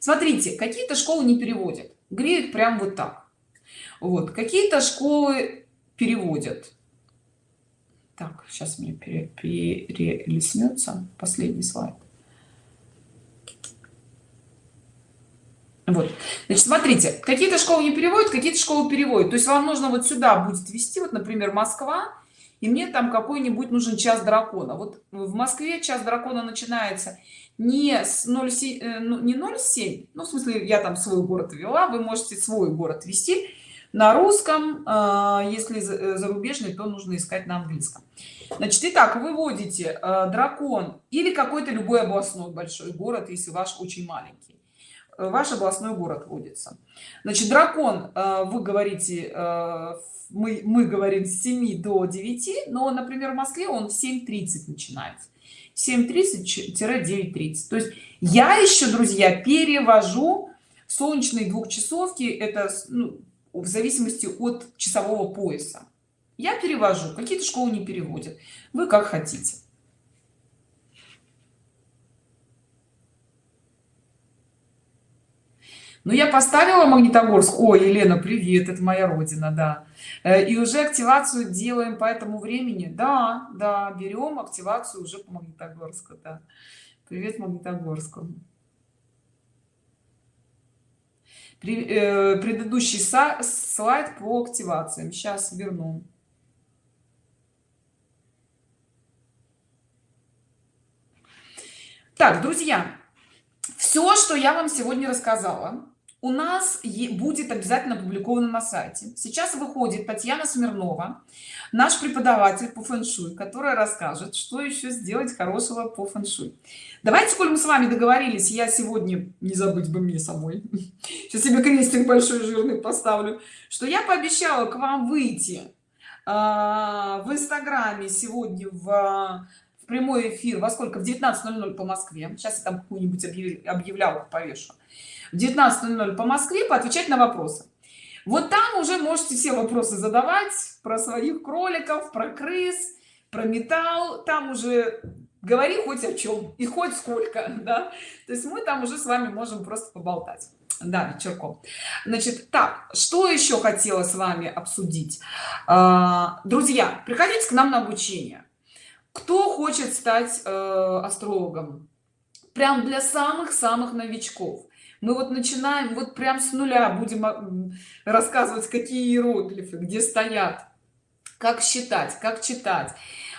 Смотрите какие-то школы не переводят греют прям вот так. Вот какие-то школы переводят так сейчас мне перелеснется последний слайд. Вот. Значит смотрите какие-то школы не переводят какие-то школы переводят. То есть вам нужно вот сюда будет ввести вот например москва и мне там какой-нибудь нужен час дракона. Вот в москве час дракона начинается не с 0,7 э, ну, не 0,7 ну в смысле я там свой город ввела вы можете свой город ввести на русском а, если э, зарубежный то нужно искать на английском. Значит итак выводите э, дракон или какой-то любой областной большой город если ваш очень маленький. Э, ваш областной город вводится значит дракон вы говорите мы, мы говорим с 7 до 9 но например в москве он в 7:30 начинается. 7:30-9:30 то есть я еще друзья перевожу солнечные двухчасовки это ну, в зависимости от часового пояса. Я перевожу какие-то школы не переводят. Вы как хотите. Ну я поставила магнитогорск. Ой елена привет это моя родина да. Э, и уже активацию делаем по этому времени. Да да берем активацию уже по магнитогорску да. Привет магнитогорску Э, предыдущий слайд по активациям. Сейчас верну. Так друзья все что я вам сегодня рассказала у нас будет обязательно опубликовано на сайте. Сейчас выходит татьяна смирнова наш преподаватель по фэн-шуй которая расскажет что еще сделать хорошего по фэн-шуй. Давайте коль мы с вами договорились я сегодня не забыть бы мне самой [laughs] сейчас себе крестик большой жирный поставлю что я пообещала к вам выйти а, в инстаграме сегодня в, прямой эфир во сколько? В 19:00 по москве. Сейчас я там какую-нибудь объявлял повешу. В 19:00 по москве поотвечать на вопросы вот там уже можете все вопросы задавать про своих кроликов про крыс про металл. Там уже говори хоть о чем и хоть сколько [laughs] да. То есть мы там уже с вами можем просто поболтать. Да вечерком. Значит так что еще хотела с вами обсудить? А, друзья приходите к нам на обучение. Кто хочет стать э, астрологом? Прям для самых-самых новичков мы вот начинаем вот прям с нуля будем а, рассказывать какие иероглифы где стоят как считать как читать.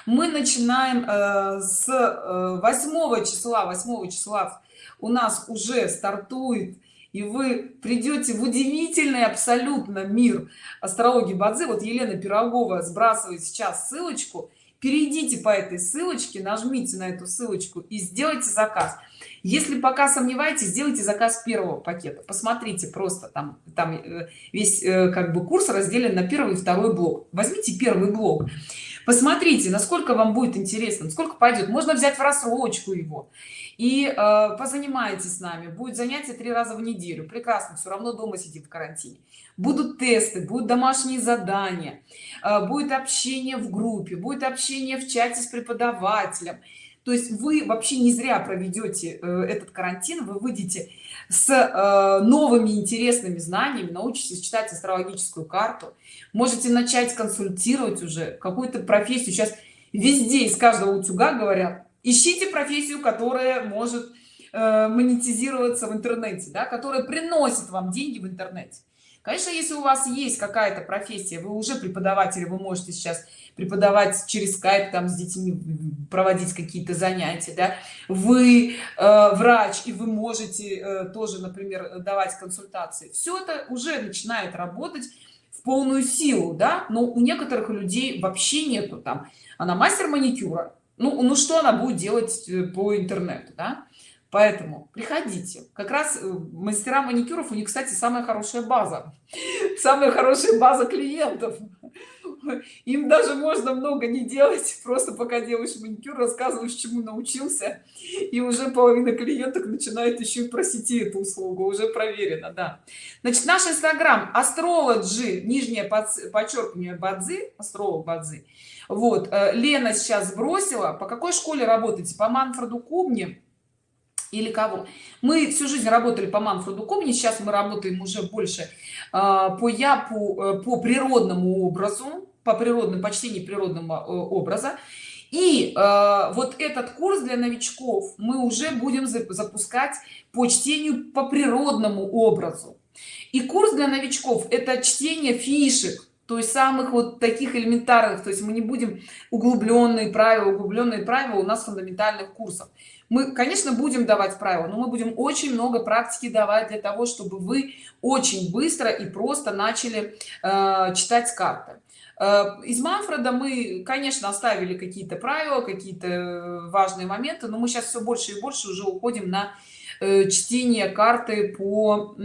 Мы начинаем э, с э, 8 числа. 8 числа у нас уже стартует и вы придете в удивительный абсолютно мир астрологии бадзи вот елена пирогова сбрасывает сейчас ссылочку. Перейдите по этой ссылочке нажмите на эту ссылочку и сделайте заказ если пока сомневаетесь сделайте заказ первого пакета. Посмотрите просто там там э, весь э, как бы курс разделен на первый и второй блок. Возьмите первый блок. Посмотрите насколько вам будет интересно сколько пойдет. Можно взять в рассрочку его. И э, позанимайтесь с нами. Будет занятие три раза в неделю. Прекрасно все равно дома сидит в карантине. Будут тесты будут домашние задания э, будет общение в группе будет общение в чате с преподавателем то есть вы вообще не зря проведете э, этот карантин вы выйдете с э, новыми интересными знаниями научитесь читать астрологическую карту можете начать консультировать уже какую-то профессию. Сейчас везде из каждого утюга говорят ищите профессию которая может э, монетизироваться в интернете да, которая приносит вам деньги в интернете конечно если у вас есть какая-то профессия вы уже преподаватель вы можете сейчас преподавать через скайп там с детьми проводить какие-то занятия да? вы э, врач и вы можете э, тоже например давать консультации все это уже начинает работать в полную силу да но у некоторых людей вообще нету там она мастер маникюра ну ну что она будет делать э, по интернету да? Поэтому приходите. Как раз э, мастера маникюров у них кстати самая хорошая база. [laughs] Самая хорошая база клиентов. Им даже можно много не делать [laughs] просто пока делаешь маникюр рассказываешь чему научился и уже половина клиенток начинает еще и просить эту услугу уже проверено да. Значит наш инстаграм астрологи нижнее подчеркивание бадзи астролог бадзи. Вот э, лена сейчас сбросила. По какой школе работаете? По манфреду кубни или кого. Мы всю жизнь работали по манфреду комни сейчас мы работаем уже больше э, по япу э, по природному образу по природным почтению природного э, образа. И э, вот этот курс для новичков мы уже будем запускать по чтению по природному образу. И курс для новичков это чтение фишек то есть самых вот таких элементарных. То есть мы не будем углубленные правила углубленные правила у нас фундаментальных курсов мы конечно будем давать правила но мы будем очень много практики давать для того чтобы вы очень быстро и просто начали э, читать карты. Э, из манфреда мы конечно оставили какие-то правила какие-то важные моменты но мы сейчас все больше и больше уже уходим на э, чтение карты по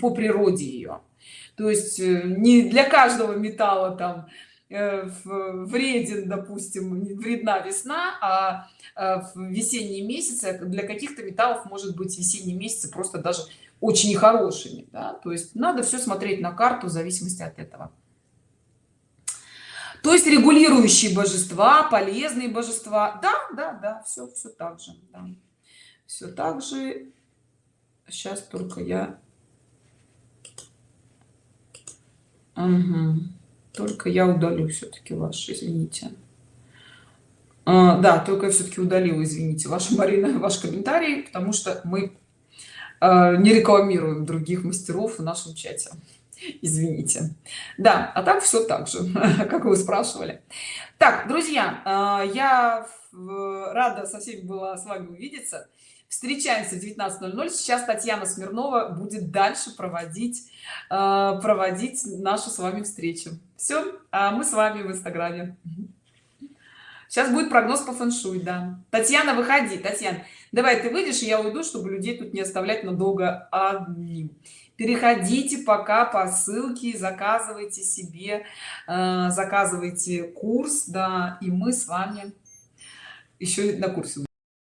по природе ее то есть э, не для каждого металла там э, вреден допустим вредна весна а Э, в весенние месяцы для каких-то металлов может быть весенние месяцы просто даже очень нехорошими да? то есть надо все смотреть на карту в зависимости от этого то есть регулирующие божества полезные божества да да да все все так же да. все так же сейчас только я угу. Только я удалю все-таки ваш извините. А, да только все-таки удалила извините ваша марина [laughs] ваш комментарий потому что мы а, не рекламируем других мастеров в нашем чате. Извините. Да а так все так же [laughs] как вы спрашивали. Так друзья а, я рада со всеми была с вами увидеться встречаемся 19:00 сейчас татьяна смирнова будет дальше проводить проводить нашу с вами встречу. Все а мы с вами в инстаграме. Сейчас будет прогноз по фэншуй да. Татьяна выходи. Татьяна давай ты выйдешь и я уйду чтобы людей тут не оставлять надолго одним. Переходите пока по ссылке заказывайте себе э, заказывайте курс да и мы с вами еще на курсе